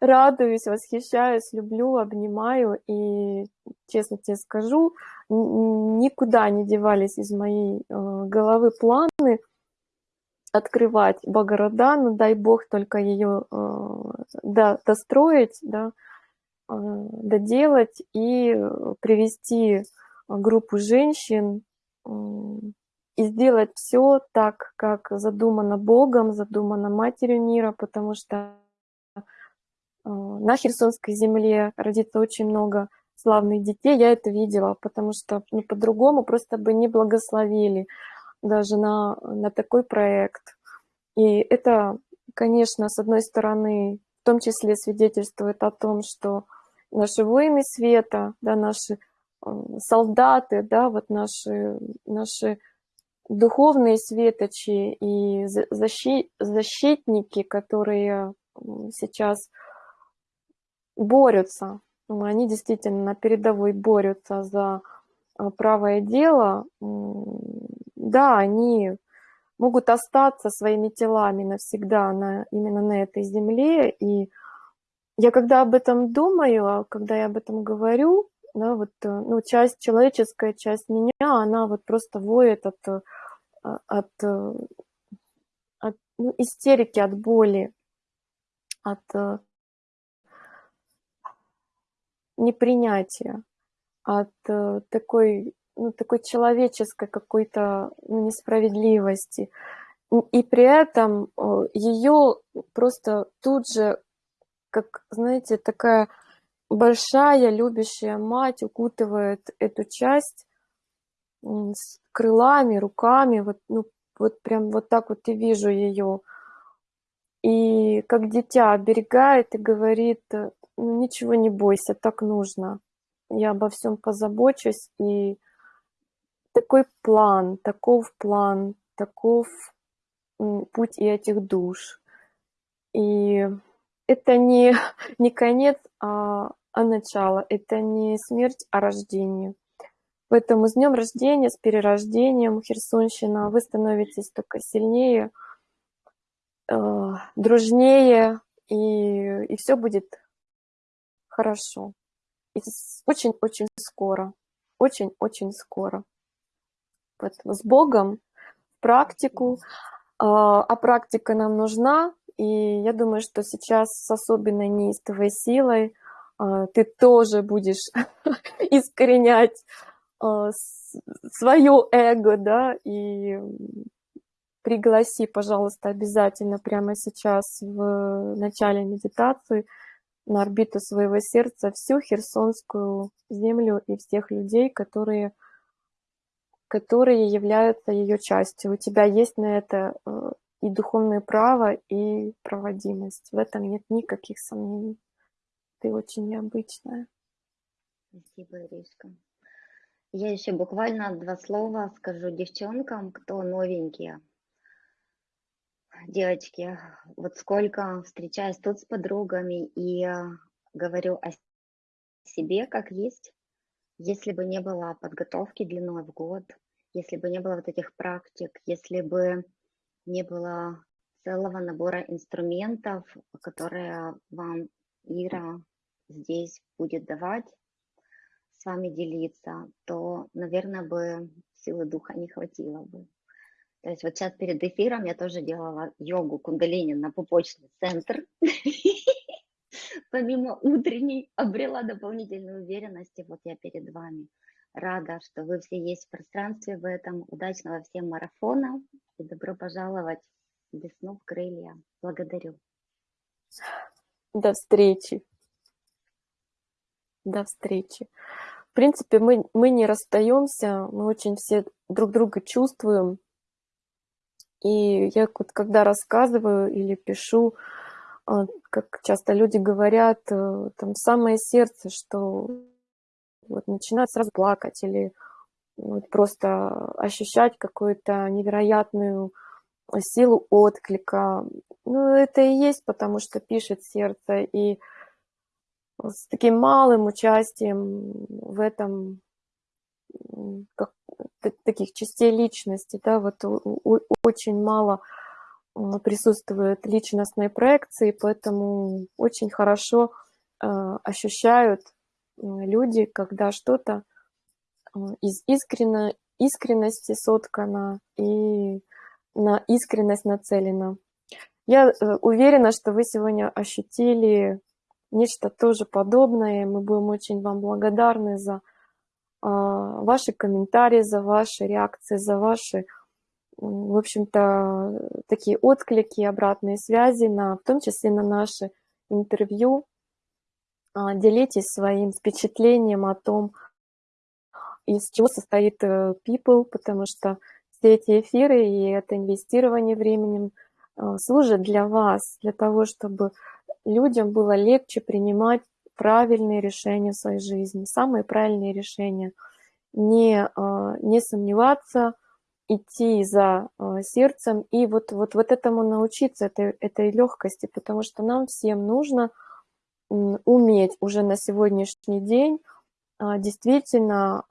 радуюсь, восхищаюсь, люблю, обнимаю. И, честно тебе скажу, никуда не девались из моей э, головы планы открывать Богородану, дай бог только ее э, да, достроить, да, доделать и привести группу женщин и сделать все так, как задумано Богом, задумано Матерью мира, потому что э, на Херсонской земле родится очень много славных детей. Я это видела, потому что ну, по-другому просто бы не благословили даже на, на такой проект. И это, конечно, с одной стороны, в том числе свидетельствует о том, что наши воины света, да, наши э, солдаты, да, вот наши, наши духовные светочи и защит, защитники, которые сейчас борются, они действительно на передовой борются за а, правое дело, да, они могут остаться своими телами навсегда на, именно на этой земле. И я когда об этом думаю, а когда я об этом говорю, да, вот, э, ну, часть человеческая, часть меня, она вот просто воет от, э, от, э, от ну, истерики, от боли, от непринятия, от такой, ну, такой человеческой какой-то ну, несправедливости. И при этом ее просто тут же, как, знаете, такая большая любящая мать укутывает эту часть с крылами, руками, вот, ну, вот прям вот так вот и вижу ее. И как дитя оберегает и говорит, ну, ничего не бойся, так нужно. Я обо всем позабочусь. И такой план, таков план, таков путь и этих душ. И это не, не конец, а, а начало. Это не смерть, а рождение. Поэтому с днем рождения, с перерождением, Херсонщина, вы становитесь только сильнее, э, дружнее, и, и все будет хорошо. Очень-очень скоро. Очень-очень скоро. С Богом, практику. Э, а практика нам нужна, И я думаю, что сейчас с особенной неистовой силой а, ты тоже будешь искоренять а, свое эго, да, и пригласи, пожалуйста, обязательно прямо сейчас в начале медитации на орбиту своего сердца всю Херсонскую землю и всех людей, которые, которые являются ее частью. У тебя есть на это э, и духовное право, и проводимость. В этом нет никаких сомнений. Ты очень необычная. Спасибо, Иришка. Я еще буквально два слова скажу девчонкам, кто новенькие. Девочки, вот сколько встречаюсь тут с подругами и говорю о себе как есть, если бы не было подготовки длиной в год, если бы не было вот этих практик, если бы не было целого набора инструментов, которые вам Ира здесь будет давать, с вами делиться, то, наверное, бы силы духа не хватило бы. То есть вот сейчас перед эфиром я тоже делала йогу кундалини на пупочный центр. Помимо утренней обрела дополнительную уверенность, и вот я перед вами. Рада, что вы все есть в пространстве в этом. Удачного всем марафона и добро пожаловать в весну в крылья. Благодарю. До встречи. До встречи. В принципе, мы, мы не расстаемся, мы очень все друг друга чувствуем. И я вот когда рассказываю или пишу, а, как часто люди говорят, э, там самое сердце, что вот начинают сразу плакать или вот просто ощущать какую-то невероятную силу отклика. Ну, это и есть, потому что пишет сердце, и с таким малым участием в этом как, таких частей личности, да, вот у, у, очень мало присутствует личностной проекции, поэтому очень хорошо э, ощущают люди, когда что-то э, из искренно, искренности соткано и на искренность нацелено. Я э, уверена, что вы сегодня ощутили нечто тоже подобное. Мы будем очень вам благодарны за а, ваши комментарии, за ваши реакции, за ваши, в общем-то, такие отклики, обратные связи, на, в том числе на наши интервью. А, делитесь своим впечатлением о том, из чего состоит э, People, потому что все эти эфиры и это инвестирование временем э, служат для вас, для того, чтобы людям было легче принимать правильные решения в своей жизни, самые правильные решения. Не, а, не сомневаться, идти за сердцем и вот, вот, вот этому научиться, этой, этой легкости, потому что нам всем нужно уметь уже на сегодняшний день а, действительно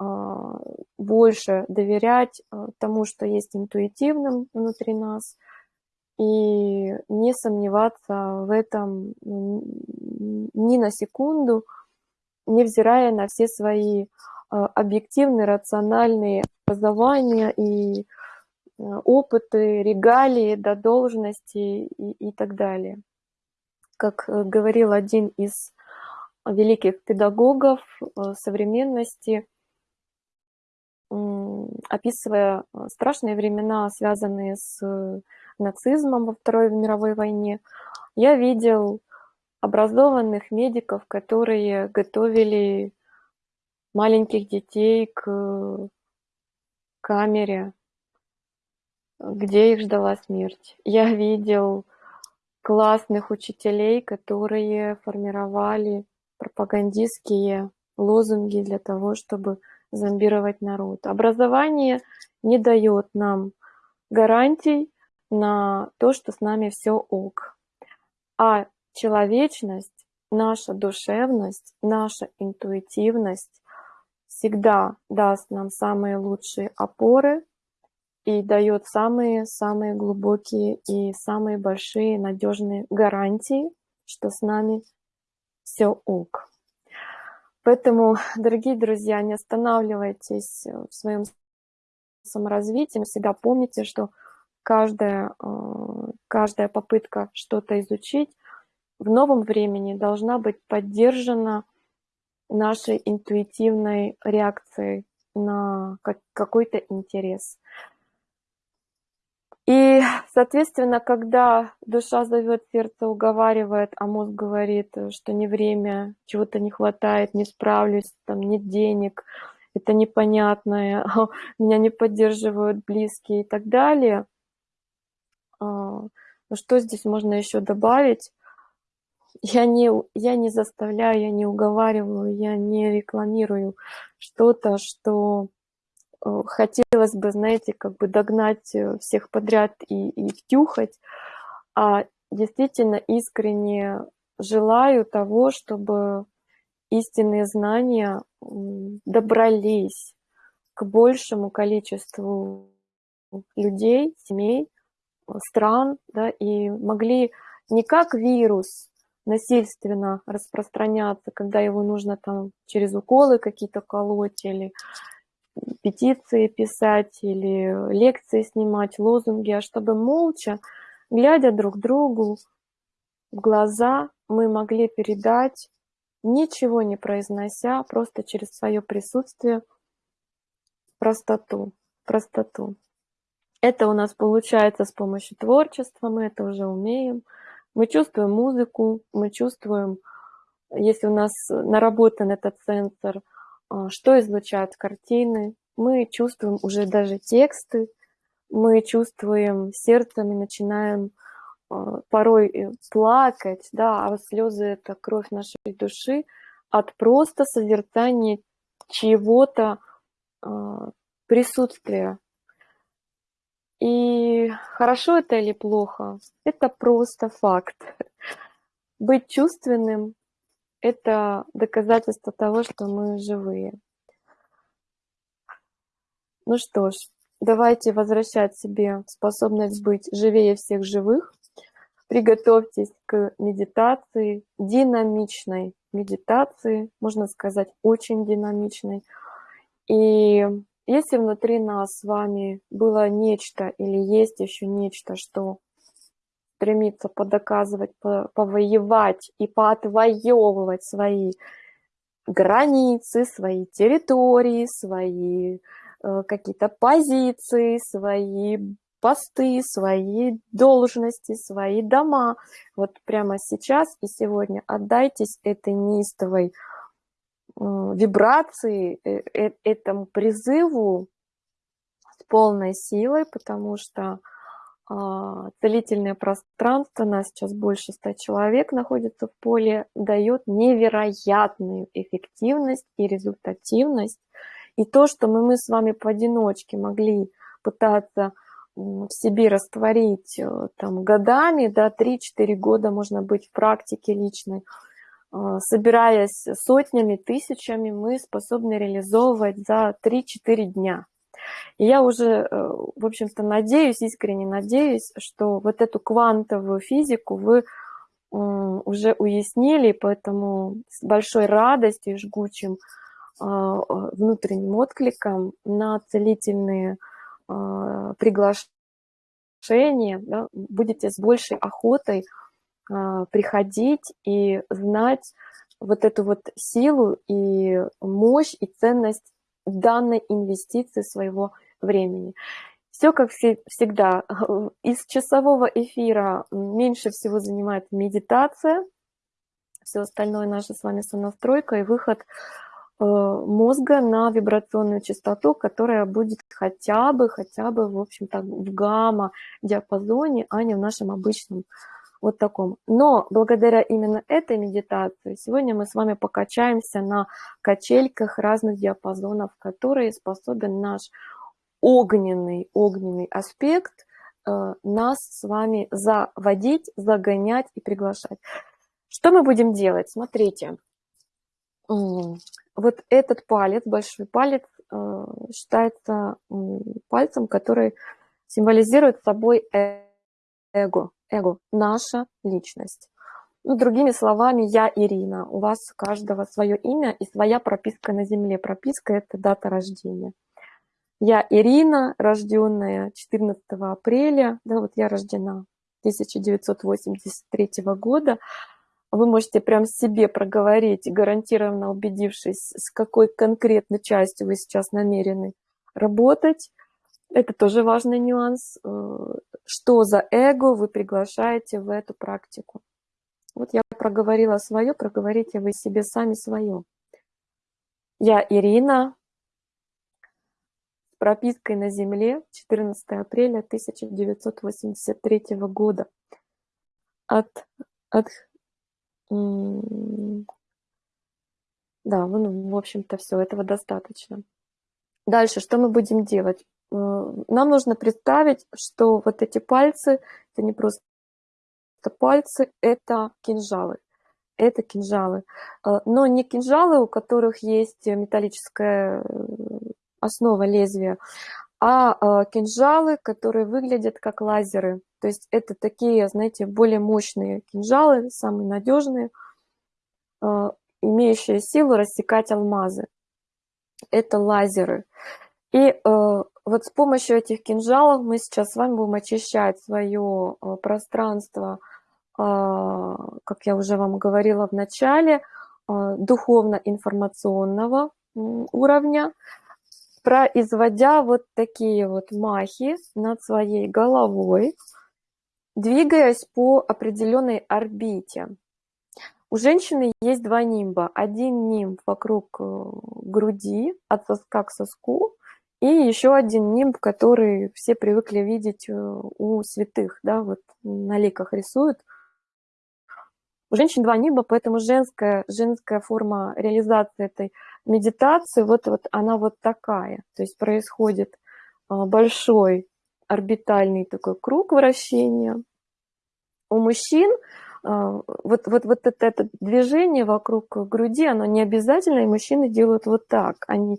больше доверять тому, что есть интуитивным внутри нас – и не сомневаться в этом ни на секунду, невзирая на все свои а, объективные, рациональные образования и а, опыты, регалии до должности и, и так далее. Как э, говорил один из великих педагогов э, современности, описывая э, страшные времена, связанные с нацизмом во Второй мировой войне, я видел образованных медиков, которые готовили маленьких детей к камере, где их ждала смерть. Я видел классных учителей, которые формировали пропагандистские лозунги для того, чтобы зомбировать народ. Образование не дает нам гарантий на то, что с нами все ок. А человечность, наша душевность, наша интуитивность всегда даст нам самые лучшие опоры и дает самые-самые глубокие и самые большие надежные гарантии, что с нами все ок. Поэтому, дорогие друзья, не останавливайтесь в своем саморазвитии, всегда помните, что каждая, каждая попытка что-то изучить в новом времени должна быть поддержана нашей интуитивной реакцией на какой-то интерес. И, соответственно, когда душа зовет, сердце уговаривает, а мозг говорит, что не время, чего-то не хватает, не справлюсь, там нет денег, это непонятное, меня не поддерживают близкие и так далее. А, ну что здесь можно еще добавить? Я не, я не заставляю, я не уговариваю, я не рекламирую что-то, что Э, хотелось бы, знаете, как бы догнать э, всех подряд и, и втюхать, а действительно искренне желаю того, чтобы истинные знания добрались к большему количеству людей, семей, стран, да, и могли не как вирус насильственно распространяться, когда его нужно там через уколы какие-то колоть или петиции писать или лекции снимать, лозунги, а чтобы молча, глядя друг другу в глаза, мы могли передать, ничего не произнося, просто через свое присутствие, простоту, простоту. Это у нас получается с помощью творчества, мы это уже умеем. Мы чувствуем музыку, мы чувствуем, если у нас наработан этот сенсор – что излучают картины, мы чувствуем уже даже тексты, мы чувствуем сердцем и начинаем а, порой э, плакать, да, а слезы – это кровь нашей души от просто созерцания чего-то а, присутствия. И хорошо это или плохо, это просто факт. Быть чувственным это доказательство того, что мы живые. Ну что ж, давайте возвращать себе способность быть живее всех живых. Приготовьтесь к медитации, динамичной медитации, можно сказать, очень динамичной. И если внутри нас с вами было нечто или есть еще нечто, что стремится подоказывать, повоевать и поотвоевывать свои границы, свои территории, свои э, какие-то позиции, свои посты, свои должности, свои дома. Вот прямо сейчас и сегодня отдайтесь этой неистовой вибрации, э, э, этому призыву с полной силой, потому что целительное пространство, нас сейчас больше ста человек находится в поле, дает невероятную эффективность и результативность. И то, что мы, мы с вами поодиночке могли пытаться в себе растворить э, там, годами, да, 3-4 года можно быть в практике личной, а, собираясь сотнями, тысячами, мы способны реализовывать за 3-4 дня. И я уже, э, в общем-то, надеюсь, искренне надеюсь, что вот эту квантовую физику вы уже уяснили, поэтому с большой радостью и жгучим а, а, внутренним откликом на целительные а, приглашения да, будете с большей охотой приходить и знать вот эту вот силу и мощь и ценность данной инвестиции своего времени. Все как всегда. Из часового эфира меньше всего занимает медитация, все остальное наша с вами сонастройка и выход э, мозга на вибрационную частоту, которая будет хотя бы, хотя бы, в общем-то, в гамма-диапазоне, а не в нашем обычном вот таком. Но благодаря именно этой медитации сегодня мы с вами покачаемся на качельках разных диапазонов, которые способен наш огненный, огненный аспект э, нас с вами заводить, загонять и приглашать. Что мы будем делать? Смотрите, вот этот палец, большой палец, э, считается пальцем, который символизирует собой эго эго, наша личность. Ну, другими словами, я Ирина. У вас каждого свое имя и своя прописка на земле. Прописка – это дата рождения. Я Ирина, рожденная 14 апреля, да, вот я рождена 1983 года. Вы можете прям себе проговорить, гарантированно убедившись, с какой конкретной частью вы сейчас намерены работать. Это тоже важный нюанс. Э, что за эго вы приглашаете в эту практику? Вот я проговорила свое, проговорите вы себе сами свое. Я Ирина, пропиской на земле 14 апреля 1983 года. От, от да, ну, в общем-то, все, этого достаточно. Дальше, что мы будем делать? Э, нам нужно представить, что вот эти пальцы, это не просто пальцы, это кинжалы. Это кинжалы. Э, но не кинжалы, у которых есть металлическая э, основа лезвия, а кинжалы, которые выглядят как лазеры. То есть это такие, знаете, более мощные кинжалы, самые надежные, имеющие силу рассекать алмазы. Это лазеры. И э, вот с помощью этих кинжалов мы сейчас с вами будем очищать свое э, пространство, э, как я уже вам говорила в начале, э, духовно-информационного уровня, производя вот такие вот махи над своей головой, двигаясь по определенной орбите. У женщины есть два нимба. Один нимб вокруг груди, от соска к соску, и еще один нимб, который все привыкли видеть э, у святых, да, вот на ликах рисуют. У женщин два нимба, поэтому женская, женская форма реализации этой медитации, вот, вот она вот такая. То есть происходит э, большой орбитальный такой круг вращения. У мужчин э, вот, вот, вот это, это движение вокруг груди, оно не обязательно, и мужчины делают вот так. Они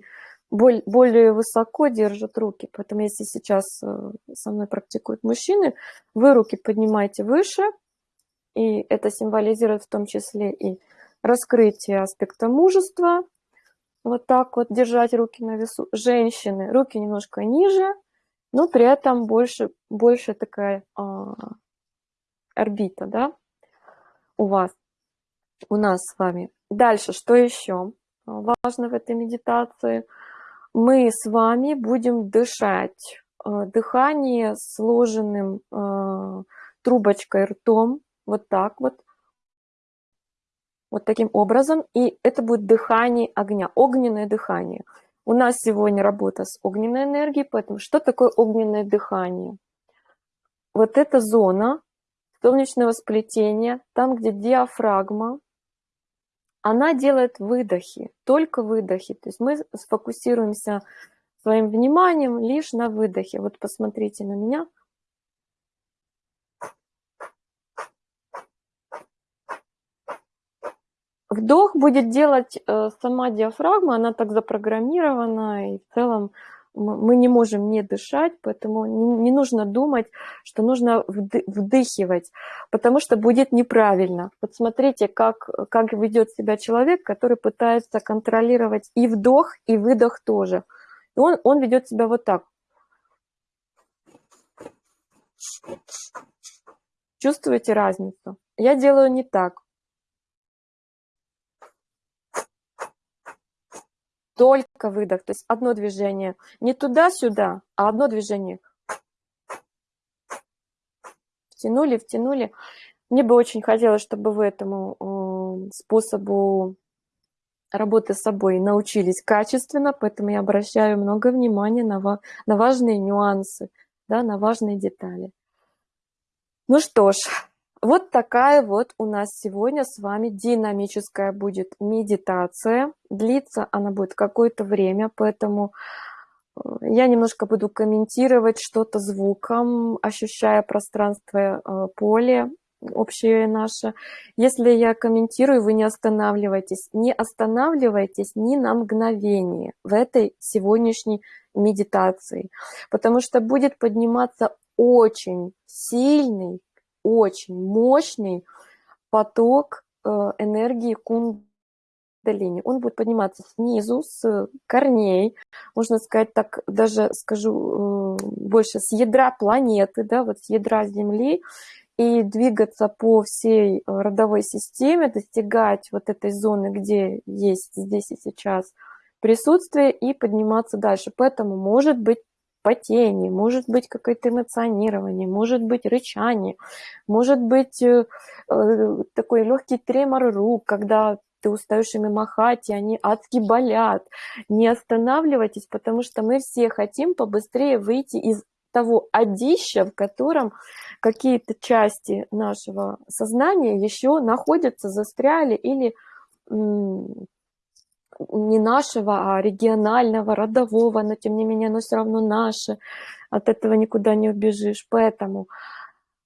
более высоко держат руки. Поэтому если сейчас э, со мной практикуют мужчины, вы руки поднимаете выше, и это символизирует в том числе и раскрытие аспекта мужества. Вот так вот держать руки на весу. Женщины, руки немножко ниже, но при этом больше, больше такая а, орбита, да, у вас, у нас с вами. Дальше, что еще важно в этой медитации – мы с вами будем дышать. Э, дыхание сложенным э, трубочкой ртом, вот так вот, вот таким образом. И это будет дыхание огня, огненное дыхание. У нас сегодня работа с огненной энергией, поэтому что такое огненное дыхание? Вот эта зона солнечного сплетения, там, где диафрагма, она делает выдохи, только выдохи. То есть мы сфокусируемся своим вниманием лишь на выдохе. Вот посмотрите на меня. Вдох будет делать э, сама диафрагма, она так запрограммирована, и в целом мы не можем не дышать, поэтому не нужно думать, что нужно вдыхивать, потому что будет неправильно. Вот смотрите, как, как ведет себя человек, который пытается контролировать и вдох, и выдох тоже. И он, он ведет себя вот так. Чувствуете разницу? Я делаю не так. Только выдох, то есть одно движение. Не туда-сюда, а одно движение. Втянули, втянули. Мне бы очень хотелось, чтобы вы этому э, способу работы с собой научились качественно, поэтому я обращаю много внимания на, на важные нюансы, да, на важные детали. Ну что ж, вот такая вот у нас сегодня с вами динамическая будет медитация. Длиться она будет какое-то время, поэтому э, я немножко буду комментировать что-то звуком, ощущая пространство э, поле общее наше. Если я комментирую, вы не останавливайтесь. Не останавливайтесь ни на мгновение в этой сегодняшней медитации, потому что будет подниматься очень сильный очень мощный поток э, энергии кундалини. Он будет подниматься снизу, с корней, можно сказать так, даже скажу э, больше, с ядра планеты, да, вот с ядра Земли, и двигаться по всей родовой системе, достигать вот этой зоны, где есть здесь и сейчас присутствие, и подниматься дальше. Поэтому может быть потение, может быть какое-то эмоционирование, может быть рычание, может быть э, э, такой легкий тремор рук, когда ты устаешь ими махать, и они адски болят. Не останавливайтесь, потому что мы все хотим побыстрее выйти из того одища, в котором какие-то части нашего сознания еще находятся, застряли или не нашего, а регионального, родового, но тем не менее оно все равно наше, от этого никуда не убежишь. Поэтому,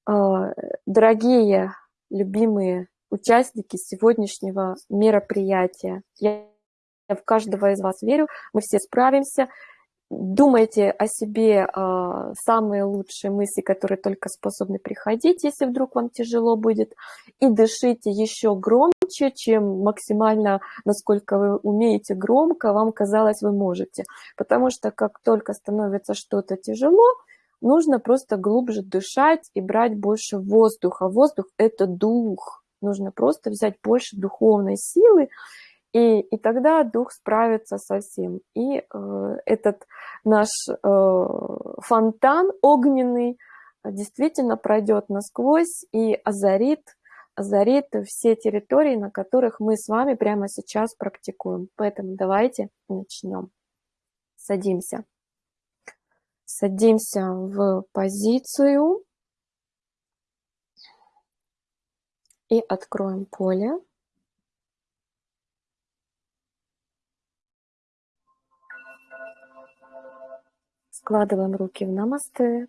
а, дорогие, любимые участники сегодняшнего мероприятия, я в каждого из вас верю, мы все справимся, думайте о себе э, самые лучшие мысли, которые только способны приходить, если вдруг вам тяжело будет, и дышите еще громче, чем максимально, насколько вы умеете громко, вам казалось, вы можете. Потому что как только становится что-то тяжело, нужно просто глубже дышать и брать больше воздуха. Воздух – это дух. Нужно просто взять больше духовной силы и, и тогда дух справится со всем. И э, этот наш э, фонтан огненный действительно пройдет насквозь и озарит, озарит все территории, на которых мы с вами прямо сейчас практикуем. Поэтому давайте начнем. Садимся. Садимся в позицию и откроем поле. Складываем руки в намасте.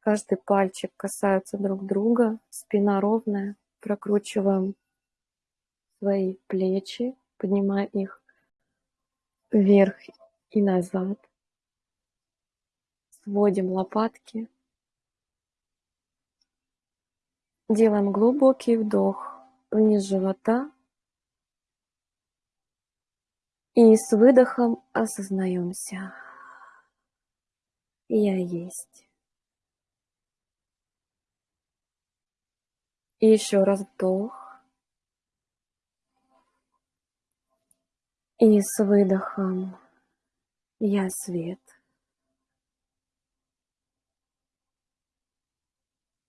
Каждый пальчик касаются друг друга, спина ровная. Прокручиваем свои плечи, поднимая их вверх и назад. Сводим лопатки. Делаем глубокий вдох вниз живота И с выдохом осознаемся. Я есть. И еще раз вдох. И с выдохом я свет.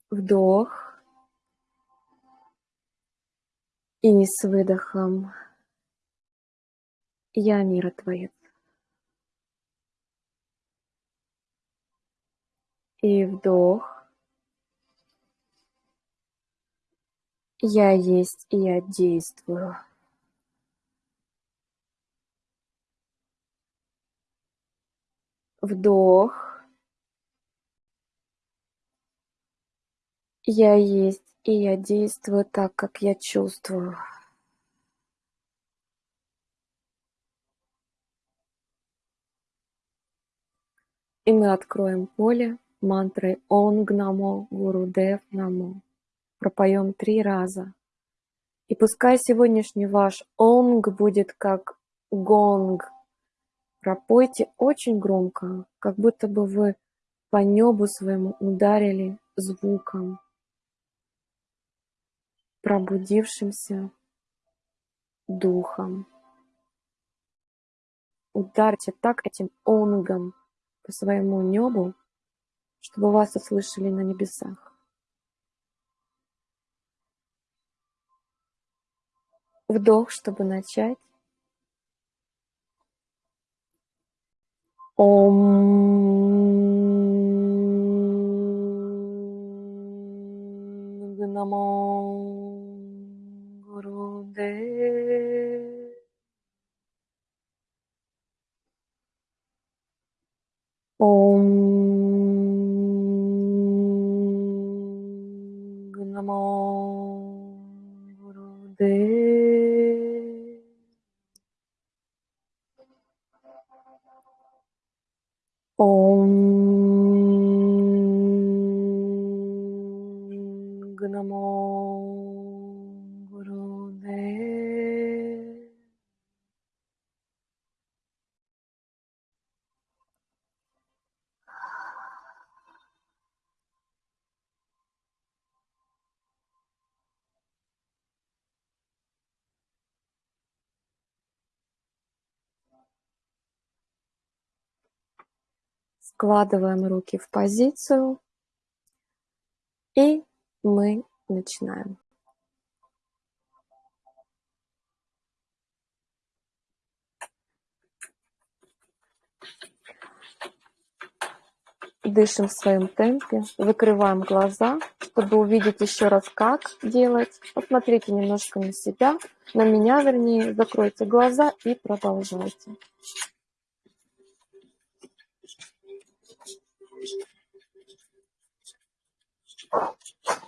Вдох. И с выдохом я миротворец. И вдох. Я есть и я действую. Вдох. Я есть и я действую так, как я чувствую. И мы откроем поле мантрой Онг Намо Гурудев Намо. Пропоем три раза. И пускай сегодняшний ваш онг будет как гонг. Пропойте очень громко, как будто бы вы по небу своему ударили звуком, пробудившимся духом. Ударьте так этим онгом по своему небу, чтобы вас услышали на небесах. Вдох, чтобы начать. Ом Намо Гурудев Om NaMo Gurudev Om Складываем руки в позицию. И мы начинаем. Дышим в своем темпе, закрываем глаза, чтобы увидеть еще раз, как делать. Посмотрите немножко на себя, на меня вернее, закройте глаза и продолжайте. Thank you.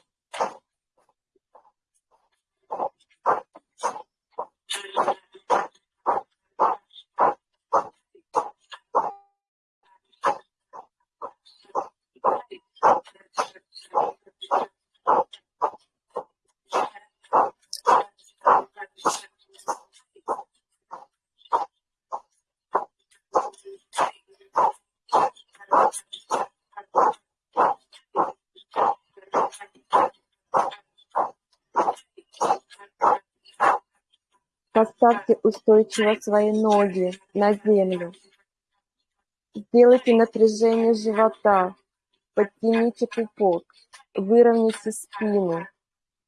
Поставьте устойчиво свои ноги на землю. Сделайте напряжение живота. Подтяните пупок. Выровняйте спину.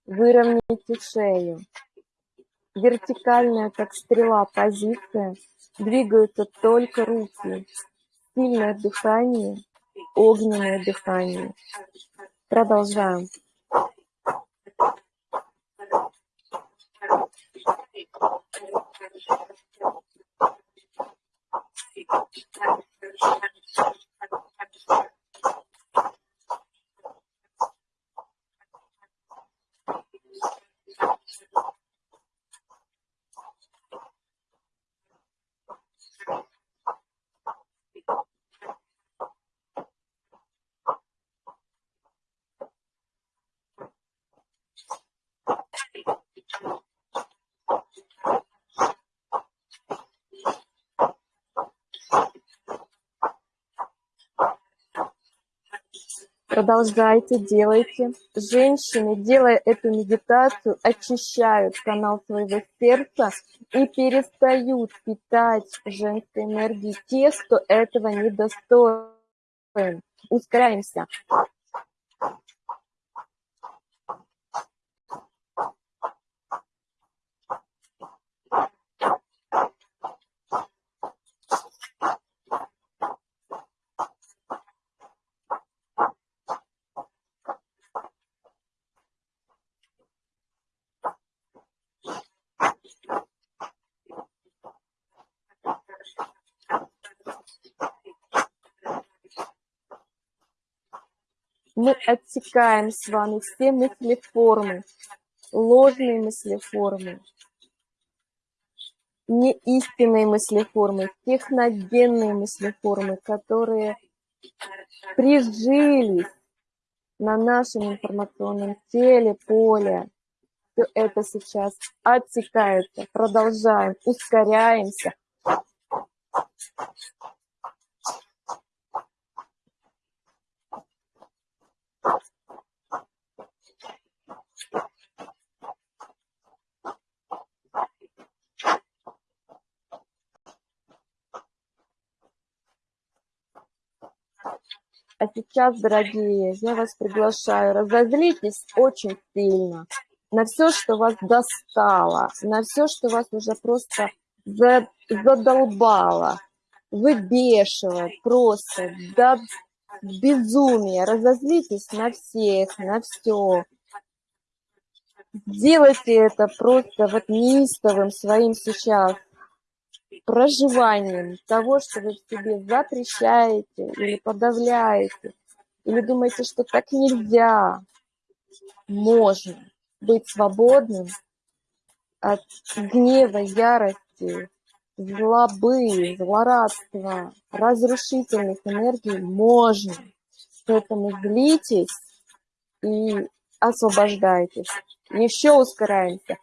Выровняйте шею. Вертикальная, как стрела, позиция. Двигаются только руки. Сильное дыхание, огненное дыхание. Продолжаем. Thank you. Продолжайте, делайте. Женщины, делая эту медитацию, очищают канал своего сердца и перестают питать женской энергией те, кто этого не достоин. Ускоряемся. мы отсекаем с вами все мыслеформы, ложные мыслеформы, неистинные мыслеформы, техногенные мыслеформы, которые прижились на нашем информационном теле, поле. Все это сейчас отсекается. Продолжаем, ускоряемся. А сейчас, дорогие, я вас приглашаю, разозлитесь очень сильно на все, что вас достало, на все, что вас уже просто задолбало, выбешивает просто до безумия. Разозлитесь на всех, на все. Делайте это просто вот неистовым своим сейчас проживанием того, что вы в себе запрещаете или подавляете, или думаете, что так нельзя, можно быть свободным от гнева, ярости, злобы, злорадства, разрушительных энергий можно. Поэтому злитесь и освобождайтесь. Еще ускоряемся.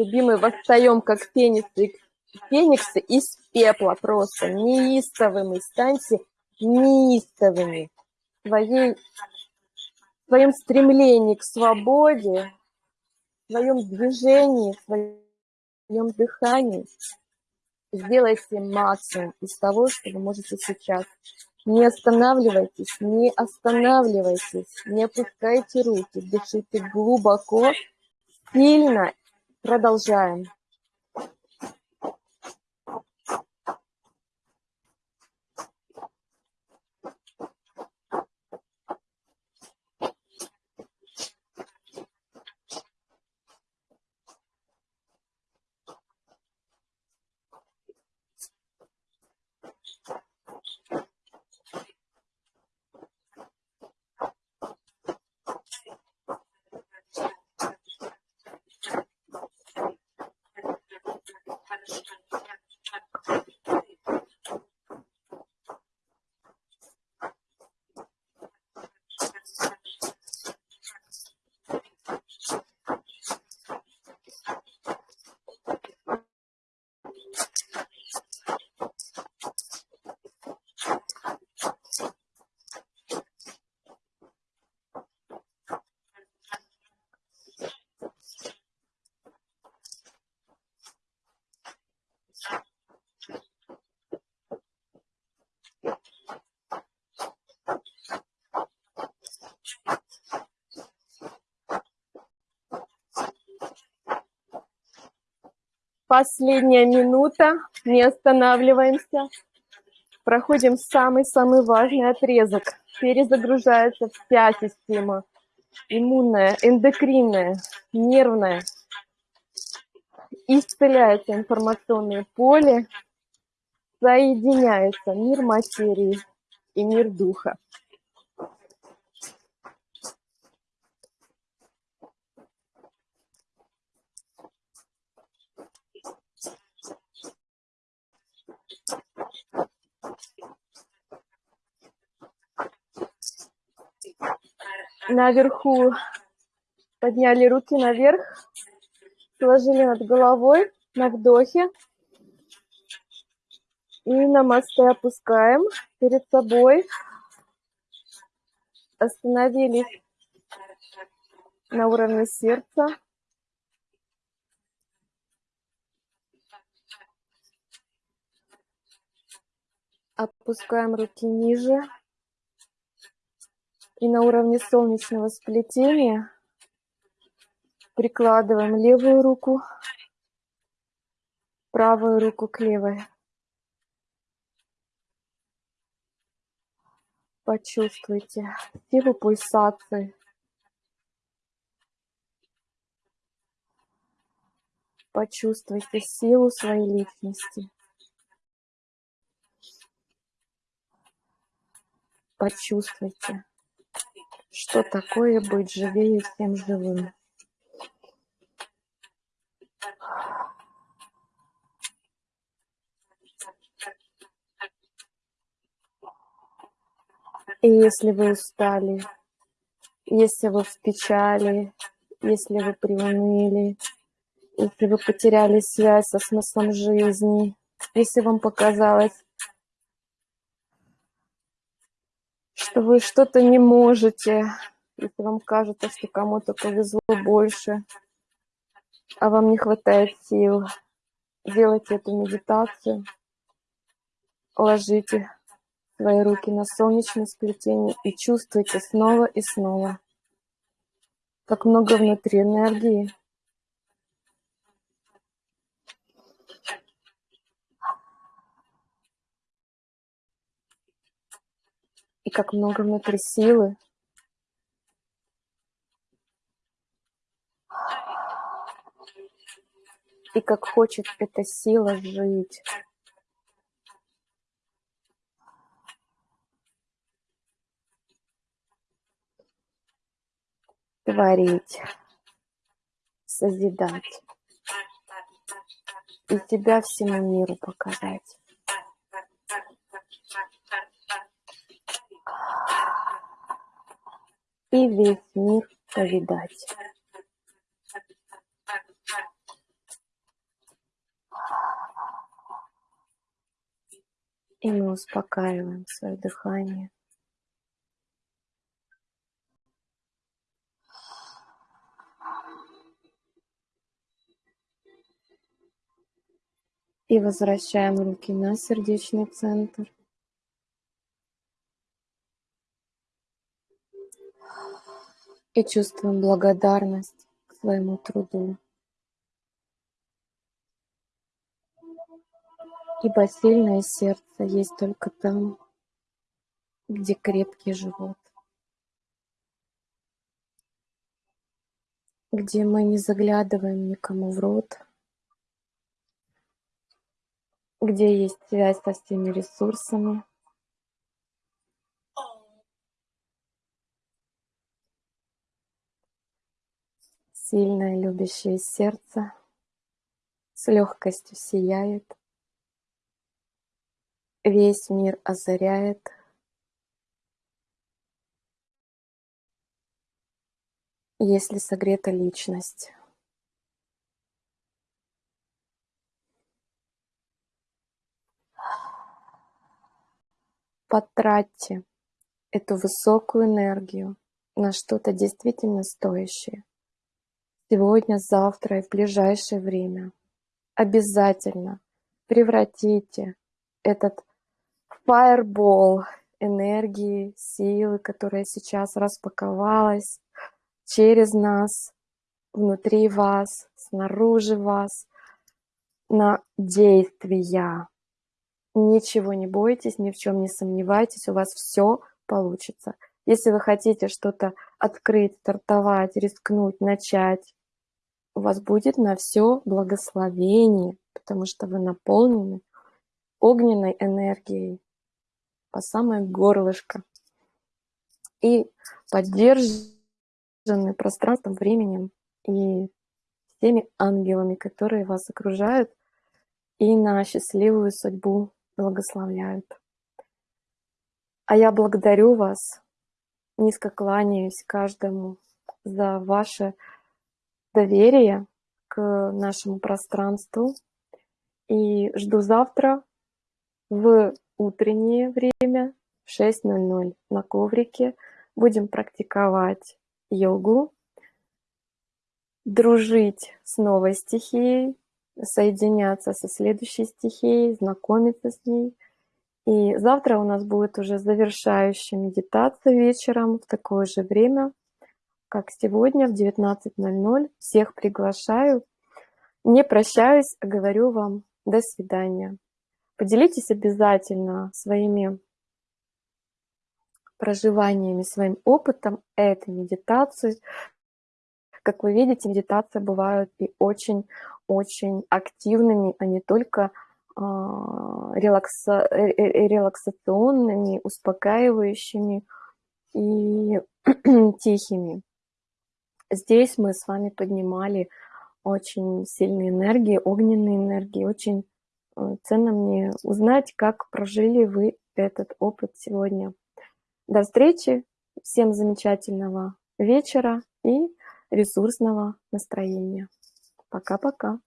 Любимый, восстаем, как фениксы, фениксы из пепла просто. Неистовыми станьте неистовыми. В своей, в своем стремлении к свободе, в своем движении, в дыхании. Сделайте максимум из того, что вы можете сейчас. Не останавливайтесь, не останавливайтесь, не опускайте руки, дышите глубоко, сильно. Продолжаем. Последняя минута, не останавливаемся. Проходим самый-самый важный отрезок. Перезагружается вся система. Иммунная, эндокринная, нервная. Исцеляется информационное поле. Соединяется мир материи и мир духа. Наверху подняли руки наверх, сложили над головой на вдохе. И на мосты опускаем перед собой. Остановились на уровне сердца. Опускаем руки ниже. И на уровне солнечного сплетения прикладываем левую руку, правую руку к левой. Почувствуйте силу пульсации. Почувствуйте силу своей личности. Почувствуйте что такое быть живее всем живым. И если вы устали, если вы в печали, если вы приуныли, если вы потеряли связь со смыслом жизни, если вам показалось, что вы что-то не можете, если вам кажется, что кому-то повезло больше, а вам не хватает сил, делайте эту медитацию, ложите свои руки на солнечное сплетение и чувствуйте снова и снова, как много внутри энергии. И как много внутри силы. И как хочет эта сила жить. Творить, созидать и тебя всему миру показать. и весь мир повидать. И мы успокаиваем свое дыхание. И возвращаем руки на сердечный центр. И чувствуем благодарность к своему труду. Ибо сильное сердце есть только там, где крепкий живот. Где мы не заглядываем никому в рот, где есть связь со всеми ресурсами. Сильное любящее сердце с легкостью сияет, весь мир озаряет. Если согрета личность. Потратьте эту высокую энергию на что-то действительно стоящее. Сегодня, завтра и в ближайшее время. Обязательно превратите этот фаербол энергии, силы, которая сейчас распаковалась через нас, внутри вас, снаружи вас, на действия. Ничего не бойтесь, ни в чем не сомневайтесь, у вас все получится. Если вы хотите что-то открыть, стартовать, рискнуть, начать, у вас будет на все благословение, потому что вы наполнены огненной энергией по самое горлышко и поддержаны пространством, временем и всеми ангелами, которые вас окружают и на счастливую судьбу благословляют. А я благодарю вас, низко кланяюсь каждому за ваше доверие к нашему пространству и жду завтра в утреннее время в 6.00 на коврике. Будем практиковать йогу, дружить с новой стихией, соединяться со следующей стихией, знакомиться с ней. И завтра у нас будет уже завершающая медитация вечером в такое же время, как сегодня в 19.00. Всех приглашаю. Не прощаюсь, а говорю вам до свидания. Поделитесь обязательно своими проживаниями, своим опытом этой медитации. Как вы видите, медитации бывают и очень-очень активными, а не только а, релакса... Э, э, релаксационными, успокаивающими и тихими. Здесь мы с вами поднимали очень сильные энергии, огненные энергии. Очень э, ценно мне узнать, как прожили вы этот опыт сегодня. До встречи, всем замечательного вечера и ресурсного настроения. Пока-пока.